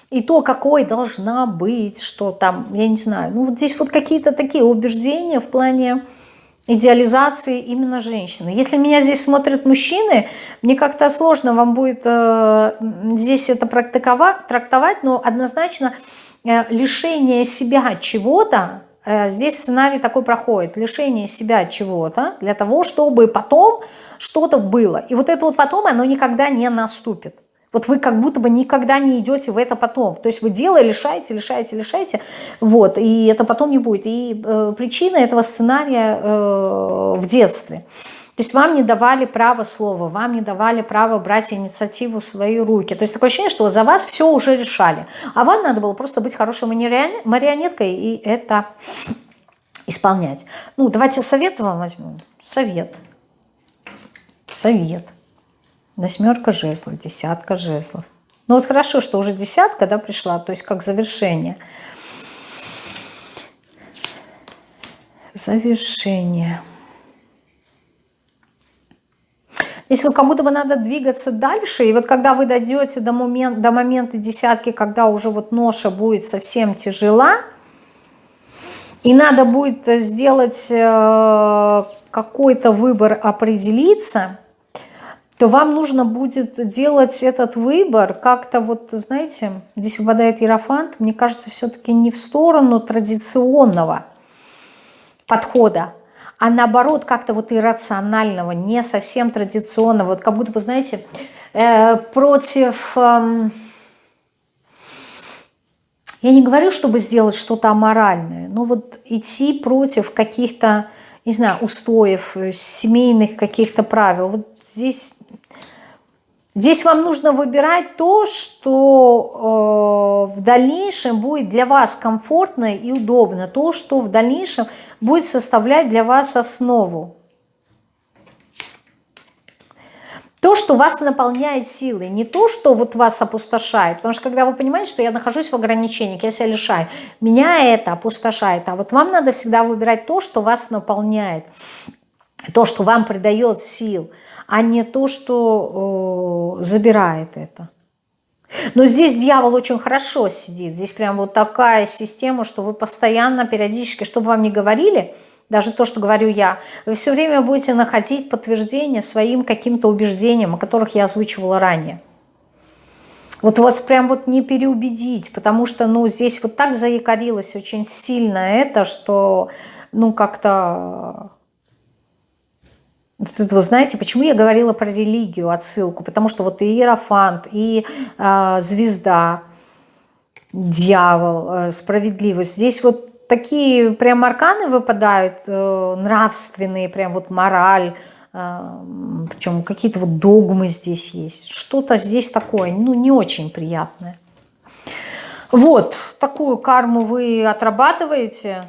Speaker 1: и то, какой должна быть, что там, я не знаю, ну вот здесь вот какие-то такие убеждения в плане идеализации именно женщины. Если меня здесь смотрят мужчины, мне как-то сложно вам будет э, здесь это практиковать, трактовать, но однозначно э, лишение себя чего-то, здесь сценарий такой проходит. Лишение себя чего-то для того, чтобы потом что-то было. И вот это вот потом, оно никогда не наступит. Вот вы как будто бы никогда не идете в это потом. То есть вы дело лишаете, лишаете, лишаете, вот, и это потом не будет. И э, причина этого сценария э, в детстве. То есть вам не давали право слова, вам не давали право брать инициативу в свои руки. То есть такое ощущение, что за вас все уже решали. А вам надо было просто быть хорошей марионеткой и это исполнять. Ну, давайте совет вам возьмем. Совет. Совет. Восьмерка жезлов, десятка жезлов. Ну вот хорошо, что уже десятка да, пришла, то есть как завершение. Завершение. Здесь вот как будто бы надо двигаться дальше, и вот когда вы дойдете до, момент, до момента десятки, когда уже вот ноша будет совсем тяжела, и надо будет сделать э, какой-то выбор, определиться, то вам нужно будет делать этот выбор как-то вот, знаете, здесь выпадает иерофант, мне кажется, все-таки не в сторону традиционного подхода, а наоборот как-то вот иррационального, не совсем традиционного, вот как будто бы, знаете, э, против... Э, я не говорю, чтобы сделать что-то аморальное, но вот идти против каких-то, не знаю, устоев, э, семейных каких-то правил. Вот здесь Здесь вам нужно выбирать то, что э, в дальнейшем будет для вас комфортно и удобно, то, что в дальнейшем будет составлять для вас основу. То, что вас наполняет силой, не то, что вот вас опустошает. Потому что когда вы понимаете, что я нахожусь в ограничениях, я себя лишаю, меня это опустошает. А вот вам надо всегда выбирать то, что вас наполняет, то, что вам придает сил – а не то, что э, забирает это. Но здесь дьявол очень хорошо сидит. Здесь прям вот такая система, что вы постоянно, периодически, чтобы вам не говорили, даже то, что говорю я, вы все время будете находить подтверждение своим каким-то убеждениям, о которых я озвучивала ранее. Вот вас прям вот не переубедить, потому что, ну, здесь вот так заякорилось очень сильно это, что, ну, как-то... Вот вы знаете, почему я говорила про религию, отсылку? Потому что вот и Иерофант, и э, звезда, дьявол, э, справедливость. Здесь вот такие прям арканы выпадают, э, нравственные, прям вот мораль, причем какие-то вот догмы здесь есть, что-то здесь такое, ну, не очень приятное. Вот, такую карму вы отрабатываете,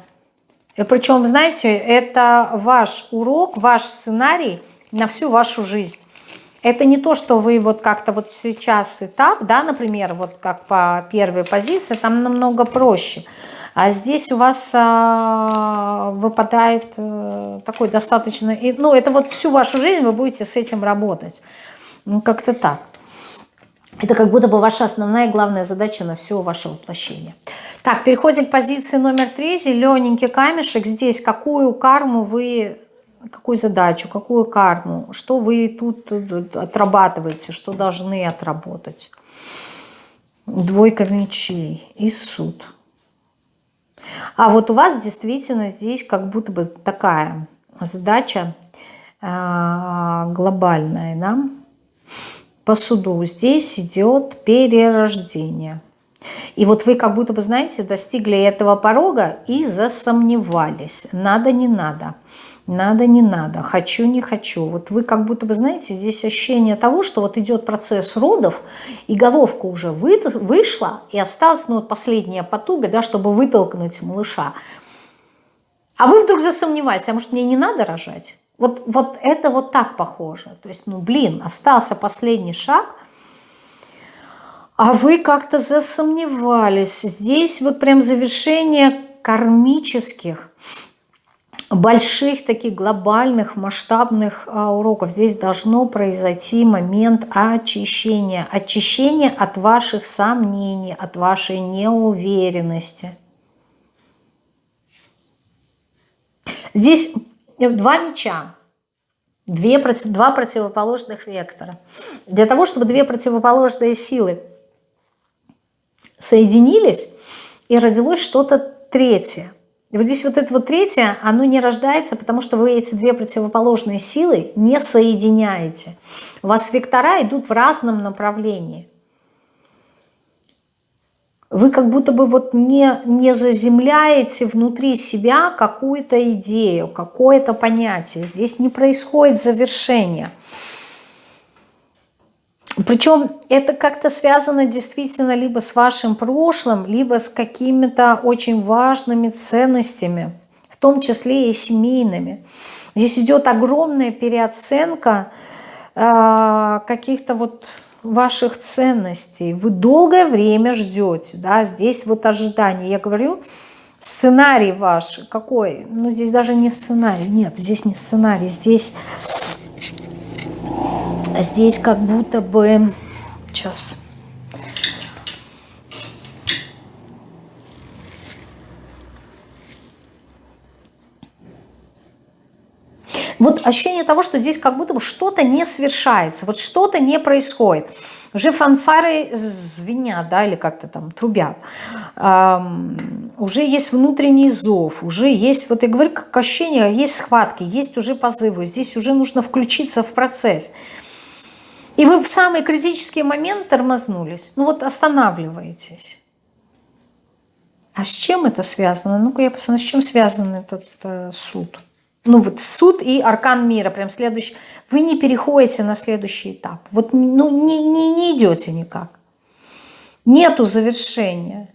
Speaker 1: причем, знаете, это ваш урок, ваш сценарий на всю вашу жизнь. Это не то, что вы вот как-то вот сейчас этап, да, например, вот как по первой позиции, там намного проще – а здесь у вас а, выпадает а, такой достаточно... Ну, это вот всю вашу жизнь вы будете с этим работать. Ну, как-то так. Это как будто бы ваша основная главная задача на все ваше воплощение. Так, переходим к позиции номер три. Зелененький камешек. Здесь какую карму вы, какую задачу, какую карму, что вы тут отрабатываете, что должны отработать. Двойка мечей и суд. А вот у вас действительно здесь как будто бы такая задача э, глобальная, да? По суду здесь идет перерождение. И вот вы как будто бы, знаете, достигли этого порога и засомневались. Надо, не надо надо, не надо, хочу, не хочу. Вот вы как будто бы, знаете, здесь ощущение того, что вот идет процесс родов, и головка уже вы, вышла, и осталась ну, вот последняя потуга, да, чтобы вытолкнуть малыша. А вы вдруг засомневаетесь, а может мне не надо рожать? Вот, вот это вот так похоже. То есть, ну блин, остался последний шаг, а вы как-то засомневались. Здесь вот прям завершение кармических больших таких глобальных масштабных а, уроков. Здесь должно произойти момент очищения. Очищение от ваших сомнений, от вашей неуверенности. Здесь два меча. Две, два противоположных вектора. Для того, чтобы две противоположные силы соединились, и родилось что-то третье. И вот здесь вот это вот третье, оно не рождается, потому что вы эти две противоположные силы не соединяете. У вас вектора идут в разном направлении. Вы как будто бы вот не, не заземляете внутри себя какую-то идею, какое-то понятие. Здесь не происходит завершение. Причем это как-то связано действительно либо с вашим прошлым, либо с какими-то очень важными ценностями, в том числе и семейными. Здесь идет огромная переоценка э, каких-то вот ваших ценностей. Вы долгое время ждете, да, здесь вот ожидание. Я говорю, сценарий ваш какой? Ну, здесь даже не сценарий, нет, здесь не сценарий, здесь здесь как будто бы... Сейчас... Вот ощущение того, что здесь как будто бы что-то не свершается, вот что-то не происходит. Уже фанфары звенят, да, или как-то там трубят. Эм, уже есть внутренний зов, уже есть, вот я говорю, как ощущение, есть схватки, есть уже позывы. Здесь уже нужно включиться в процесс. И вы в самый критический момент тормознулись. Ну вот останавливаетесь. А с чем это связано? Ну-ка я посмотрю, с чем связан этот э, суд. Ну вот суд и аркан мира, прям следующий. Вы не переходите на следующий этап. Вот ну, не, не, не идете никак. Нету завершения.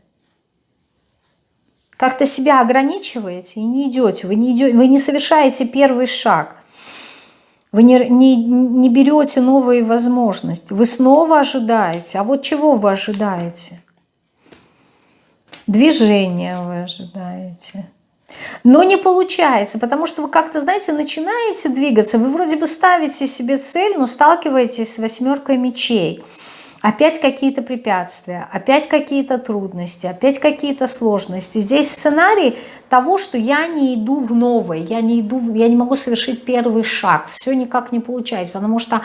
Speaker 1: Как-то себя ограничиваете и не идете. Вы не, идете, вы не совершаете первый шаг. Вы не, не, не берете новые возможности. Вы снова ожидаете. А вот чего вы ожидаете? Движение вы ожидаете. Но не получается, потому что вы как-то, знаете, начинаете двигаться, вы вроде бы ставите себе цель, но сталкиваетесь с восьмеркой мечей. Опять какие-то препятствия, опять какие-то трудности, опять какие-то сложности. Здесь сценарий того, что я не иду в новое, я не, иду, я не могу совершить первый шаг, все никак не получается, потому что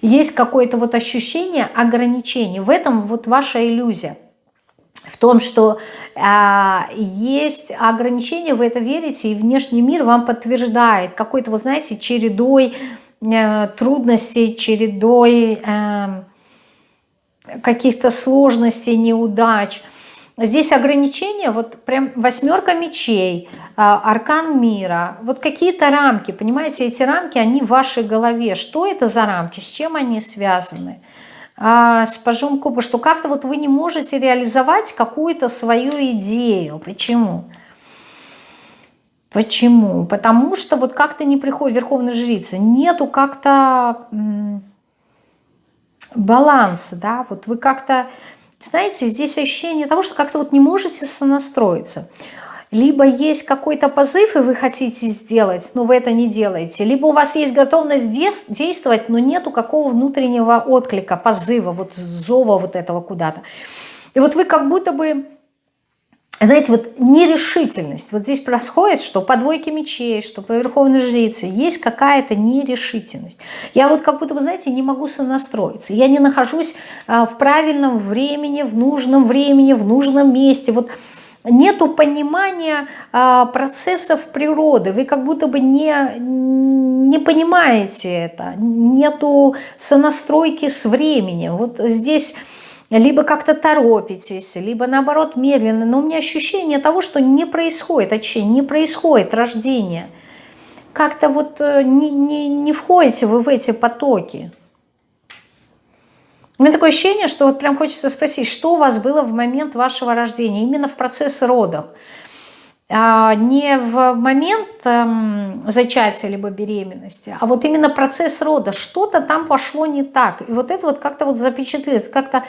Speaker 1: есть какое-то вот ощущение ограничений. В этом вот ваша иллюзия в том, что э, есть ограничения, вы это верите, и внешний мир вам подтверждает какой-то, вы знаете, чередой э, трудностей, чередой э, каких-то сложностей, неудач. Здесь ограничения, вот прям восьмерка мечей, э, аркан мира, вот какие-то рамки, понимаете, эти рамки, они в вашей голове. Что это за рамки, с чем они связаны? А, с пажом кубы, что как-то вот вы не можете реализовать какую-то свою идею. Почему? Почему? Потому что вот как-то не приходит верховная жрица, нету как-то баланса, да, вот вы как-то, знаете, здесь ощущение того, что как-то вот не можете сонастроиться либо есть какой-то позыв, и вы хотите сделать, но вы это не делаете, либо у вас есть готовность действовать, но нету какого внутреннего отклика, позыва, вот зова вот этого куда-то. И вот вы как будто бы, знаете, вот нерешительность. Вот здесь происходит, что по двойке мечей, что по верховной жрице есть какая-то нерешительность. Я вот как будто бы, знаете, не могу сонастроиться. Я не нахожусь а, в правильном времени, в нужном времени, в нужном месте. Вот нету понимания а, процессов природы, вы как будто бы не, не понимаете это, нету сонастройки с временем. Вот здесь либо как-то торопитесь, либо наоборот медленно, но у меня ощущение того, что не происходит, точнее, не происходит рождение. Как-то вот э, не, не, не входите вы в эти потоки. У меня такое ощущение, что вот прям хочется спросить, что у вас было в момент вашего рождения, именно в процесс родов. А не в момент эм, зачатия либо беременности, а вот именно процесс рода. Что-то там пошло не так. И вот это вот как-то вот запечатлелось, как-то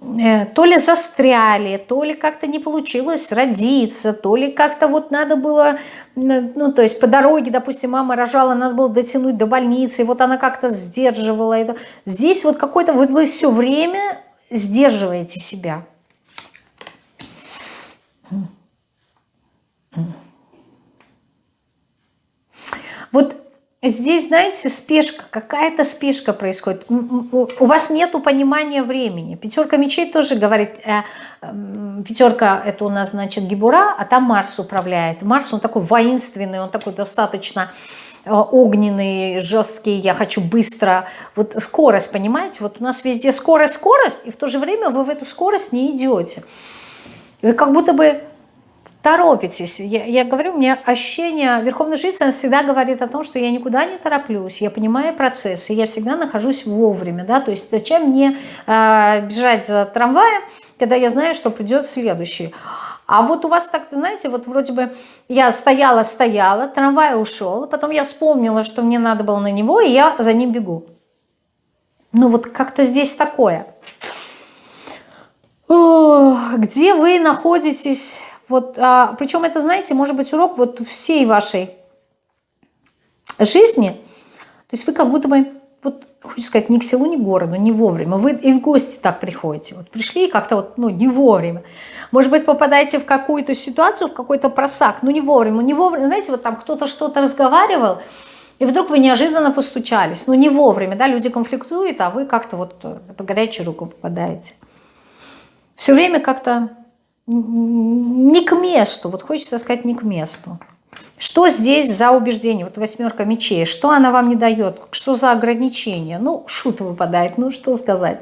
Speaker 1: то ли застряли, то ли как-то не получилось родиться, то ли как-то вот надо было, ну то есть по дороге, допустим, мама рожала, надо было дотянуть до больницы, и вот она как-то сдерживала это. Здесь вот какой-то, вот вы все время сдерживаете себя. Вот Здесь, знаете, спешка, какая-то спешка происходит. У вас нет понимания времени. Пятерка мечей тоже говорит, э, э, пятерка это у нас, значит, Гибура, а там Марс управляет. Марс, он такой воинственный, он такой достаточно э, огненный, жесткий, я хочу быстро. Вот скорость, понимаете, вот у нас везде скорость, скорость, и в то же время вы в эту скорость не идете. Вы как будто бы торопитесь. Я, я говорю, у меня ощущение, Верховная Жрица всегда говорит о том, что я никуда не тороплюсь, я понимаю процессы, я всегда нахожусь вовремя, да, то есть зачем мне э, бежать за трамваем, когда я знаю, что придет следующий. А вот у вас так, знаете, вот вроде бы я стояла-стояла, трамвай ушел, потом я вспомнила, что мне надо было на него, и я за ним бегу. Ну вот как-то здесь такое. О, где вы находитесь вот, а, причем это, знаете, может быть урок вот всей вашей жизни. То есть вы как будто бы, вот, хочу сказать, ни к селу, ни к городу, не вовремя. Вы и в гости так приходите. Вот пришли как-то вот, ну, не вовремя. Может быть, попадаете в какую-то ситуацию, в какой-то просак, ну, не вовремя, не вовремя. Знаете, вот там кто-то что-то разговаривал, и вдруг вы неожиданно постучались. Ну, не вовремя, да, люди конфликтуют, а вы как-то вот по горячую руку попадаете. Все время как-то не к месту, вот хочется сказать не к месту. Что здесь за убеждение? Вот восьмерка мечей. Что она вам не дает? Что за ограничения? Ну, шут выпадает, ну что сказать.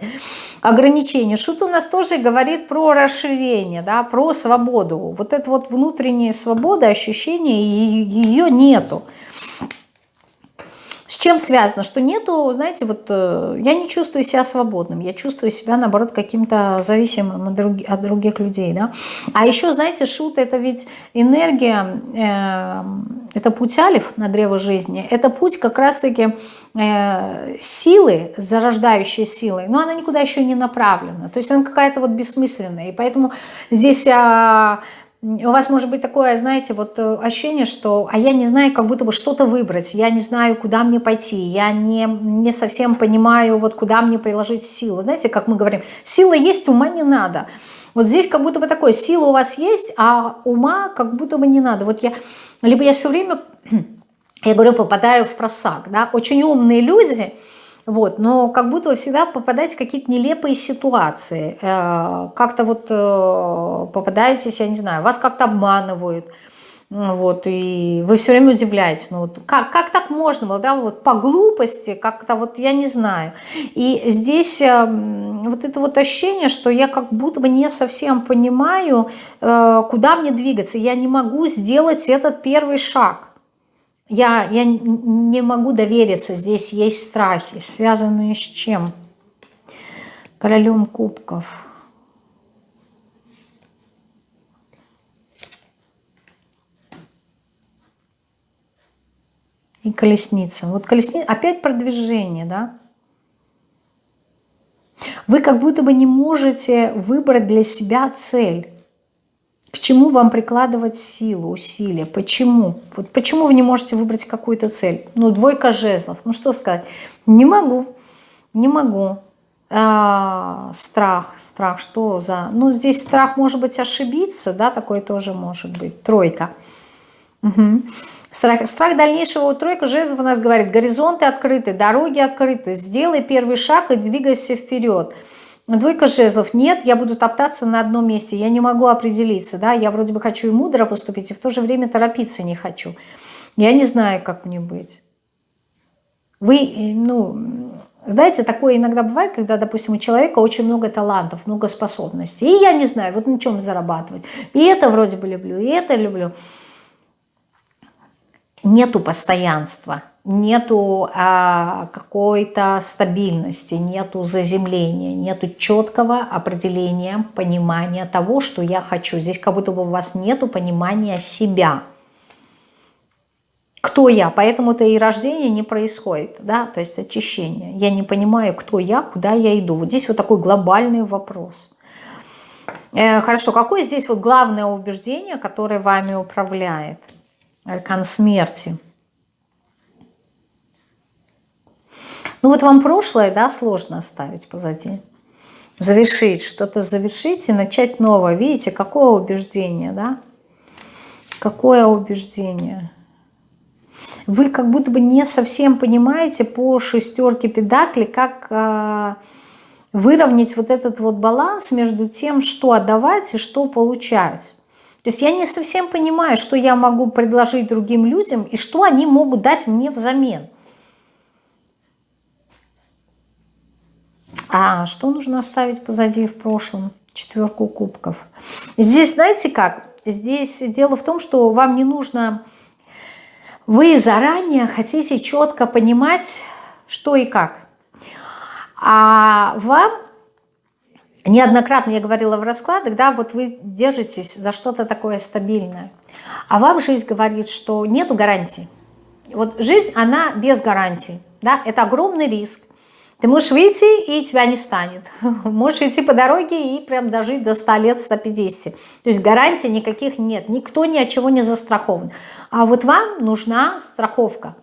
Speaker 1: Ограничения. Шут у нас тоже говорит про расширение, да, про свободу. Вот это вот внутренняя свобода, ощущение, ее нету чем связано? Что нету, знаете, вот э, я не чувствую себя свободным, я чувствую себя, наоборот, каким-то зависимым от, друг, от других людей, да. А еще, знаете, шут это ведь энергия, э, это путь алиф на древо жизни, это путь как раз-таки э, силы, зарождающей силы, но она никуда еще не направлена, то есть она какая-то вот бессмысленная, и поэтому здесь... Э, у вас может быть такое, знаете, вот э, ощущение, что а я не знаю, как будто бы что-то выбрать, я не знаю, куда мне пойти, я не, не совсем понимаю, вот куда мне приложить силу. Знаете, как мы говорим, сила есть, ума не надо. Вот здесь как будто бы такое, сила у вас есть, а ума как будто бы не надо. Вот я, либо я все время, я говорю, попадаю в просак, да, очень умные люди, вот, но как будто вы всегда попадаете в какие-то нелепые ситуации. Э, как-то вот э, попадаетесь, я не знаю, вас как-то обманывают. Вот, и вы все время удивляетесь, ну вот как, как так можно было, да, вот по глупости, как-то вот я не знаю. И здесь э, вот это вот ощущение, что я как будто бы не совсем понимаю, куда мне двигаться, я не могу сделать этот первый шаг. Я, я не могу довериться, здесь есть страхи, связанные с чем? Королем кубков. И колесница. Вот колесница, опять продвижение, да? Вы как будто бы не можете выбрать для себя цель. К чему вам прикладывать силу, усилия? Почему? Вот почему вы не можете выбрать какую-то цель? Ну, двойка жезлов. Ну, что сказать? Не могу, не могу. А, страх, страх, что за... Ну, здесь страх, может быть, ошибиться, да, такое тоже может быть. Тройка. Угу. Страх, страх дальнейшего, тройка жезлов у нас говорит, горизонты открыты, дороги открыты, сделай первый шаг и двигайся вперед. Двойка жезлов. Нет, я буду топтаться на одном месте. Я не могу определиться. Да? Я вроде бы хочу и мудро поступить, и в то же время торопиться не хочу. Я не знаю, как мне быть. Вы, э, ну, знаете, такое иногда бывает, когда, допустим, у человека очень много талантов, много способностей. И я не знаю, вот на чем зарабатывать. И это вроде бы люблю, и это люблю. Нету постоянства нету а, какой-то стабильности, нету заземления, нету четкого определения, понимания того, что я хочу. Здесь как будто бы у вас нету понимания себя. Кто я? Поэтому-то и рождение не происходит, да, то есть очищение. Я не понимаю, кто я, куда я иду. Вот здесь вот такой глобальный вопрос. Э, хорошо, какое здесь вот главное убеждение, которое вами управляет? Аркан смерти – Ну вот вам прошлое, да, сложно оставить позади. Завершить, что-то завершить и начать новое. Видите, какое убеждение, да? Какое убеждение? Вы как будто бы не совсем понимаете по шестерке педакли, как э, выровнять вот этот вот баланс между тем, что отдавать и что получать. То есть я не совсем понимаю, что я могу предложить другим людям и что они могут дать мне взамен. А что нужно оставить позади в прошлом? Четверку кубков. Здесь, знаете как? Здесь дело в том, что вам не нужно... Вы заранее хотите четко понимать, что и как. А вам неоднократно я говорила в раскладах, да, вот вы держитесь за что-то такое стабильное. А вам жизнь говорит, что нету гарантий. Вот жизнь, она без гарантий. Да? Это огромный риск. Ты можешь выйти, и тебя не станет. Можешь идти по дороге и прям дожить до 100 лет, 150. То есть гарантий никаких нет. Никто ни от чего не застрахован. А вот вам нужна страховка.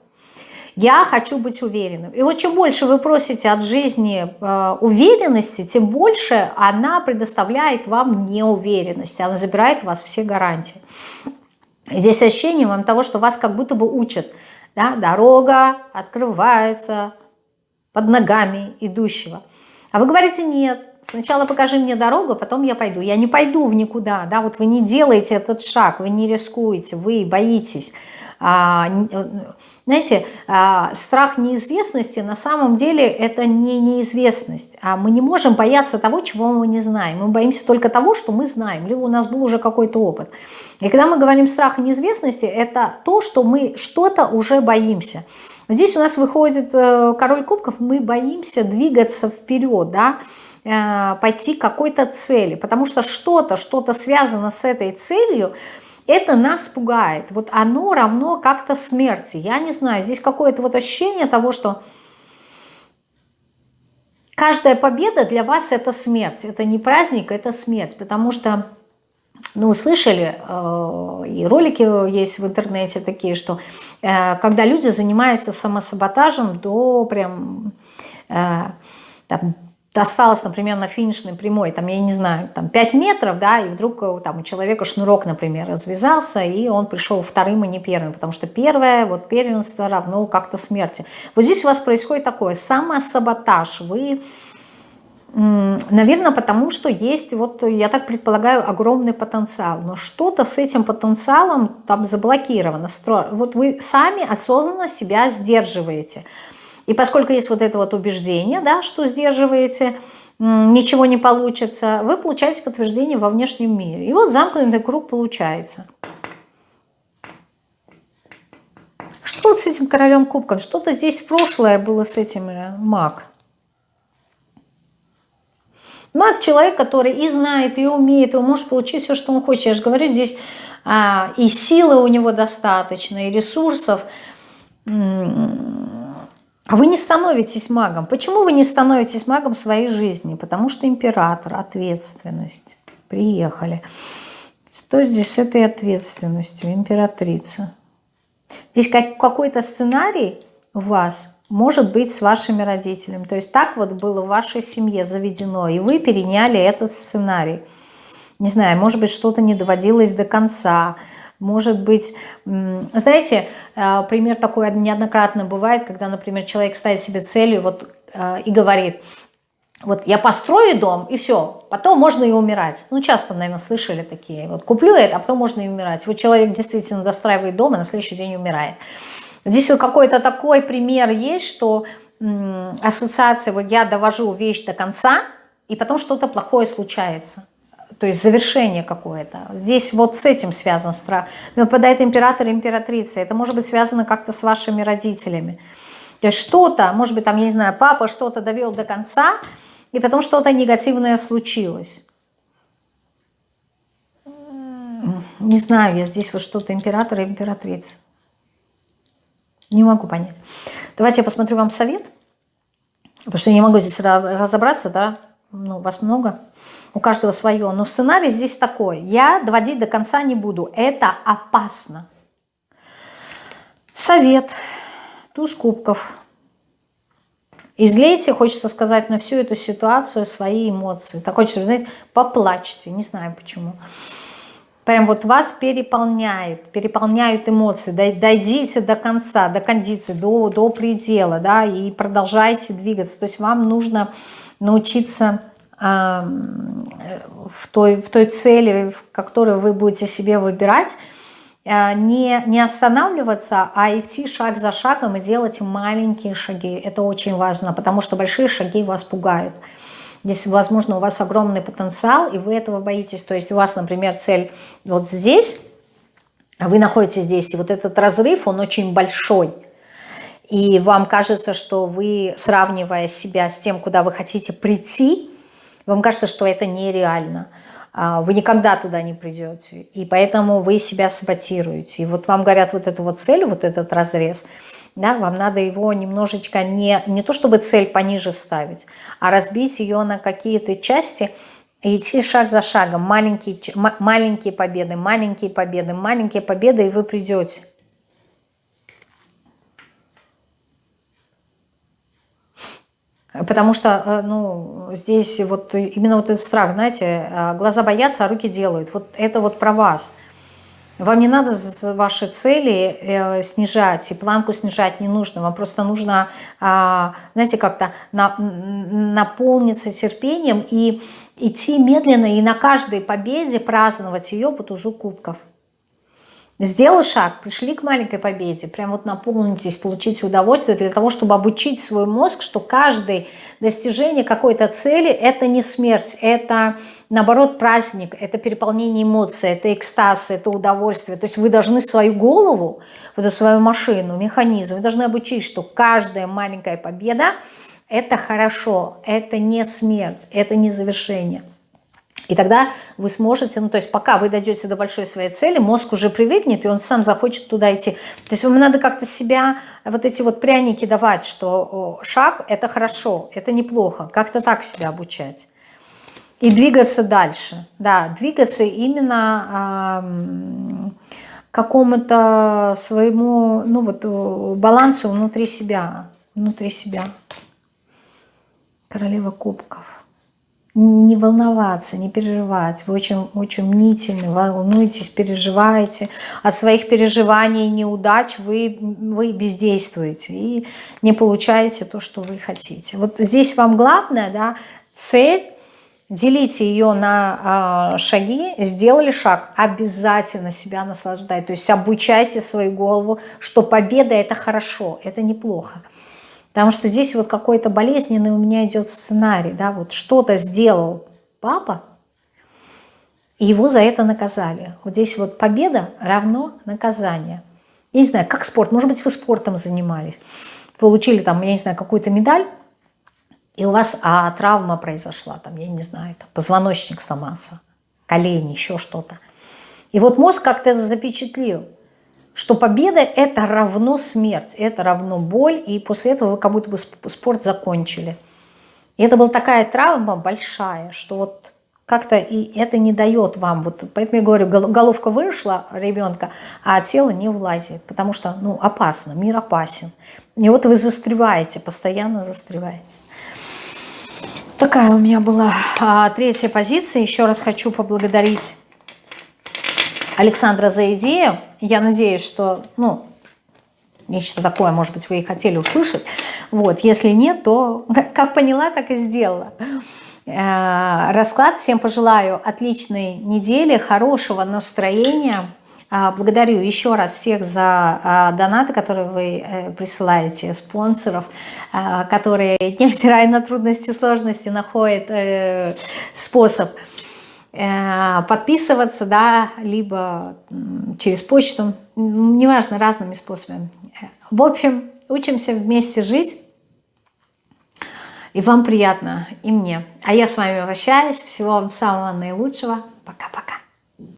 Speaker 1: Я хочу быть уверенным. И вот чем больше вы просите от жизни э, уверенности, тем больше она предоставляет вам неуверенность. Она забирает у вас все гарантии. Здесь ощущение вам того, что вас как будто бы учат. Да? Дорога открывается, под ногами идущего. А вы говорите, нет, сначала покажи мне дорогу, потом я пойду. Я не пойду в никуда, да, вот вы не делаете этот шаг, вы не рискуете, вы боитесь. А, э, знаете, а, страх неизвестности на самом деле это не неизвестность. А мы не можем бояться того, чего мы не знаем. Мы боимся только того, что мы знаем, либо у нас был уже какой-то опыт. И когда мы говорим страх неизвестности, это то, что мы что-то уже боимся. Здесь у нас выходит э, король кубков, мы боимся двигаться вперед, да, э, пойти к какой-то цели, потому что что-то, что-то связано с этой целью, это нас пугает. Вот оно равно как-то смерти. Я не знаю, здесь какое-то вот ощущение того, что каждая победа для вас это смерть. Это не праздник, это смерть, потому что ну, слышали, э, и ролики есть в интернете такие, что э, когда люди занимаются самосаботажем до прям там, осталось, например, на финишной прямой, там, я не знаю, там 5 метров, да, и вдруг э, там у человека шнурок, например, развязался, и он пришел вторым, а не первым, потому что первое, вот первенство равно как-то смерти. Вот здесь у вас происходит такое самосаботаж, вы... Наверное, потому что есть, вот я так предполагаю, огромный потенциал. Но что-то с этим потенциалом там заблокировано. Вот вы сами осознанно себя сдерживаете. И поскольку есть вот это вот убеждение, да, что сдерживаете, ничего не получится, вы получаете подтверждение во внешнем мире. И вот замкнутый круг получается. Что вот с этим королем кубком? Что-то здесь прошлое было с этим э, маг. Маг человек, который и знает, и умеет, и может получить все, что он хочет. Я же говорю, здесь а, и силы у него достаточно, и ресурсов. Вы не становитесь магом. Почему вы не становитесь магом своей жизни? Потому что император, ответственность. Приехали. Что здесь с этой ответственностью? Императрица. Здесь как, какой-то сценарий у вас может быть с вашими родителями. То есть так вот было в вашей семье заведено, и вы переняли этот сценарий. Не знаю, может быть, что-то не доводилось до конца, может быть, знаете, э, пример такой неоднократно бывает, когда, например, человек ставит себе целью вот, э, и говорит, вот я построю дом, и все, потом можно и умирать. Ну, часто, наверное, слышали такие. Вот куплю это, а потом можно и умирать. Вот человек действительно достраивает дом, и на следующий день умирает. Здесь вот какой-то такой пример есть, что ассоциация, вот я довожу вещь до конца, и потом что-то плохое случается то есть завершение какое-то. Здесь вот с этим связан страх. Выпадает император императрица. Это может быть связано как-то с вашими родителями. То есть что-то, может быть, там, я не знаю, папа что-то довел до конца, и потом что-то негативное случилось. Не знаю, я здесь вот что-то император и императрица. Не могу понять. Давайте я посмотрю вам совет. Потому что я не могу здесь разобраться, да, ну, вас много, у каждого свое. Но сценарий здесь такой. Я доводить до конца не буду. Это опасно. Совет. Туз кубков. Излейте, хочется сказать, на всю эту ситуацию свои эмоции. Так хочется, знаете, поплачьте. Не знаю почему. Прям вот вас переполняет, переполняют эмоции. Дойдите до конца, до кондиции, до, до предела, да, и продолжайте двигаться. То есть вам нужно научиться в, той, в той цели, которую вы будете себе выбирать, э, не, не останавливаться, а идти шаг за шагом и делать маленькие шаги. Это очень важно, потому что большие шаги вас пугают. Здесь, возможно, у вас огромный потенциал, и вы этого боитесь. То есть у вас, например, цель вот здесь, а вы находитесь здесь, и вот этот разрыв, он очень большой – и вам кажется, что вы, сравнивая себя с тем, куда вы хотите прийти, вам кажется, что это нереально. А, вы никогда туда не придете. И поэтому вы себя саботируете. И вот вам говорят вот эту вот цель, вот этот разрез, да, вам надо его немножечко не, не то чтобы цель пониже ставить, а разбить ее на какие-то части и идти шаг за шагом. Маленькие, маленькие победы, маленькие победы, маленькие победы, и вы придете. Потому что э, ну, здесь вот именно вот этот страх, знаете, э, глаза боятся, а руки делают. Вот это вот про вас. Вам не надо ваши цели э, снижать, и планку снижать не нужно. Вам просто нужно, а, знаете, как-то наполниться терпением и идти медленно, и на каждой победе праздновать ее по тузу кубков. Сделал шаг, пришли к маленькой победе, прям вот наполнитесь, получите удовольствие для того, чтобы обучить свой мозг, что каждое достижение какой-то цели – это не смерть, это, наоборот, праздник, это переполнение эмоций, это экстаз, это удовольствие. То есть вы должны свою голову, вот эту свою машину, механизм, вы должны обучить, что каждая маленькая победа – это хорошо, это не смерть, это не завершение. И тогда вы сможете, ну то есть пока вы дойдете до большой своей цели, мозг уже привыкнет, и он сам захочет туда идти. То есть вам надо как-то себя, вот эти вот пряники давать, что шаг – это хорошо, это неплохо, как-то так себя обучать. и двигаться дальше. Да, двигаться именно э, какому-то своему, ну вот, балансу внутри себя. Внутри себя. Королева кубков. Не волноваться, не переживать. Вы очень, очень мнительны, волнуетесь, переживаете. От своих переживаний и неудач вы, вы бездействуете и не получаете то, что вы хотите. Вот здесь вам главное, да, цель делите ее на э, шаги, сделали шаг, обязательно себя наслаждайте, то есть обучайте свою голову, что победа это хорошо, это неплохо. Потому что здесь вот какой-то болезненный у меня идет сценарий, да, вот что-то сделал папа, и его за это наказали. Вот здесь вот победа равно наказание. Я не знаю, как спорт, может быть, вы спортом занимались, получили там, я не знаю, какую-то медаль, и у вас а, травма произошла, там, я не знаю, там, позвоночник сломался, колени, еще что-то. И вот мозг как-то запечатлил, что победа – это равно смерть, это равно боль, и после этого вы как будто бы спорт закончили. И это была такая травма большая, что вот как-то и это не дает вам, вот поэтому я говорю, головка вышла ребенка, а тело не влазит, потому что ну, опасно, мир опасен. И вот вы застреваете, постоянно застреваете. Такая у меня была а, третья позиция. Еще раз хочу поблагодарить Александра за идею. Я надеюсь, что, ну, нечто такое, может быть, вы и хотели услышать. Вот, если нет, то как поняла, так и сделала. Э, расклад. Всем пожелаю отличной недели, хорошего настроения. А, благодарю еще раз всех за а, донаты, которые вы э, присылаете, спонсоров, которые, невзирая на трудности и сложности, находят э, способ э, подписываться, да, либо через почту, неважно, разными способами. В общем, учимся вместе жить, и вам приятно, и мне. А я с вами прощаюсь. Всего вам самого наилучшего.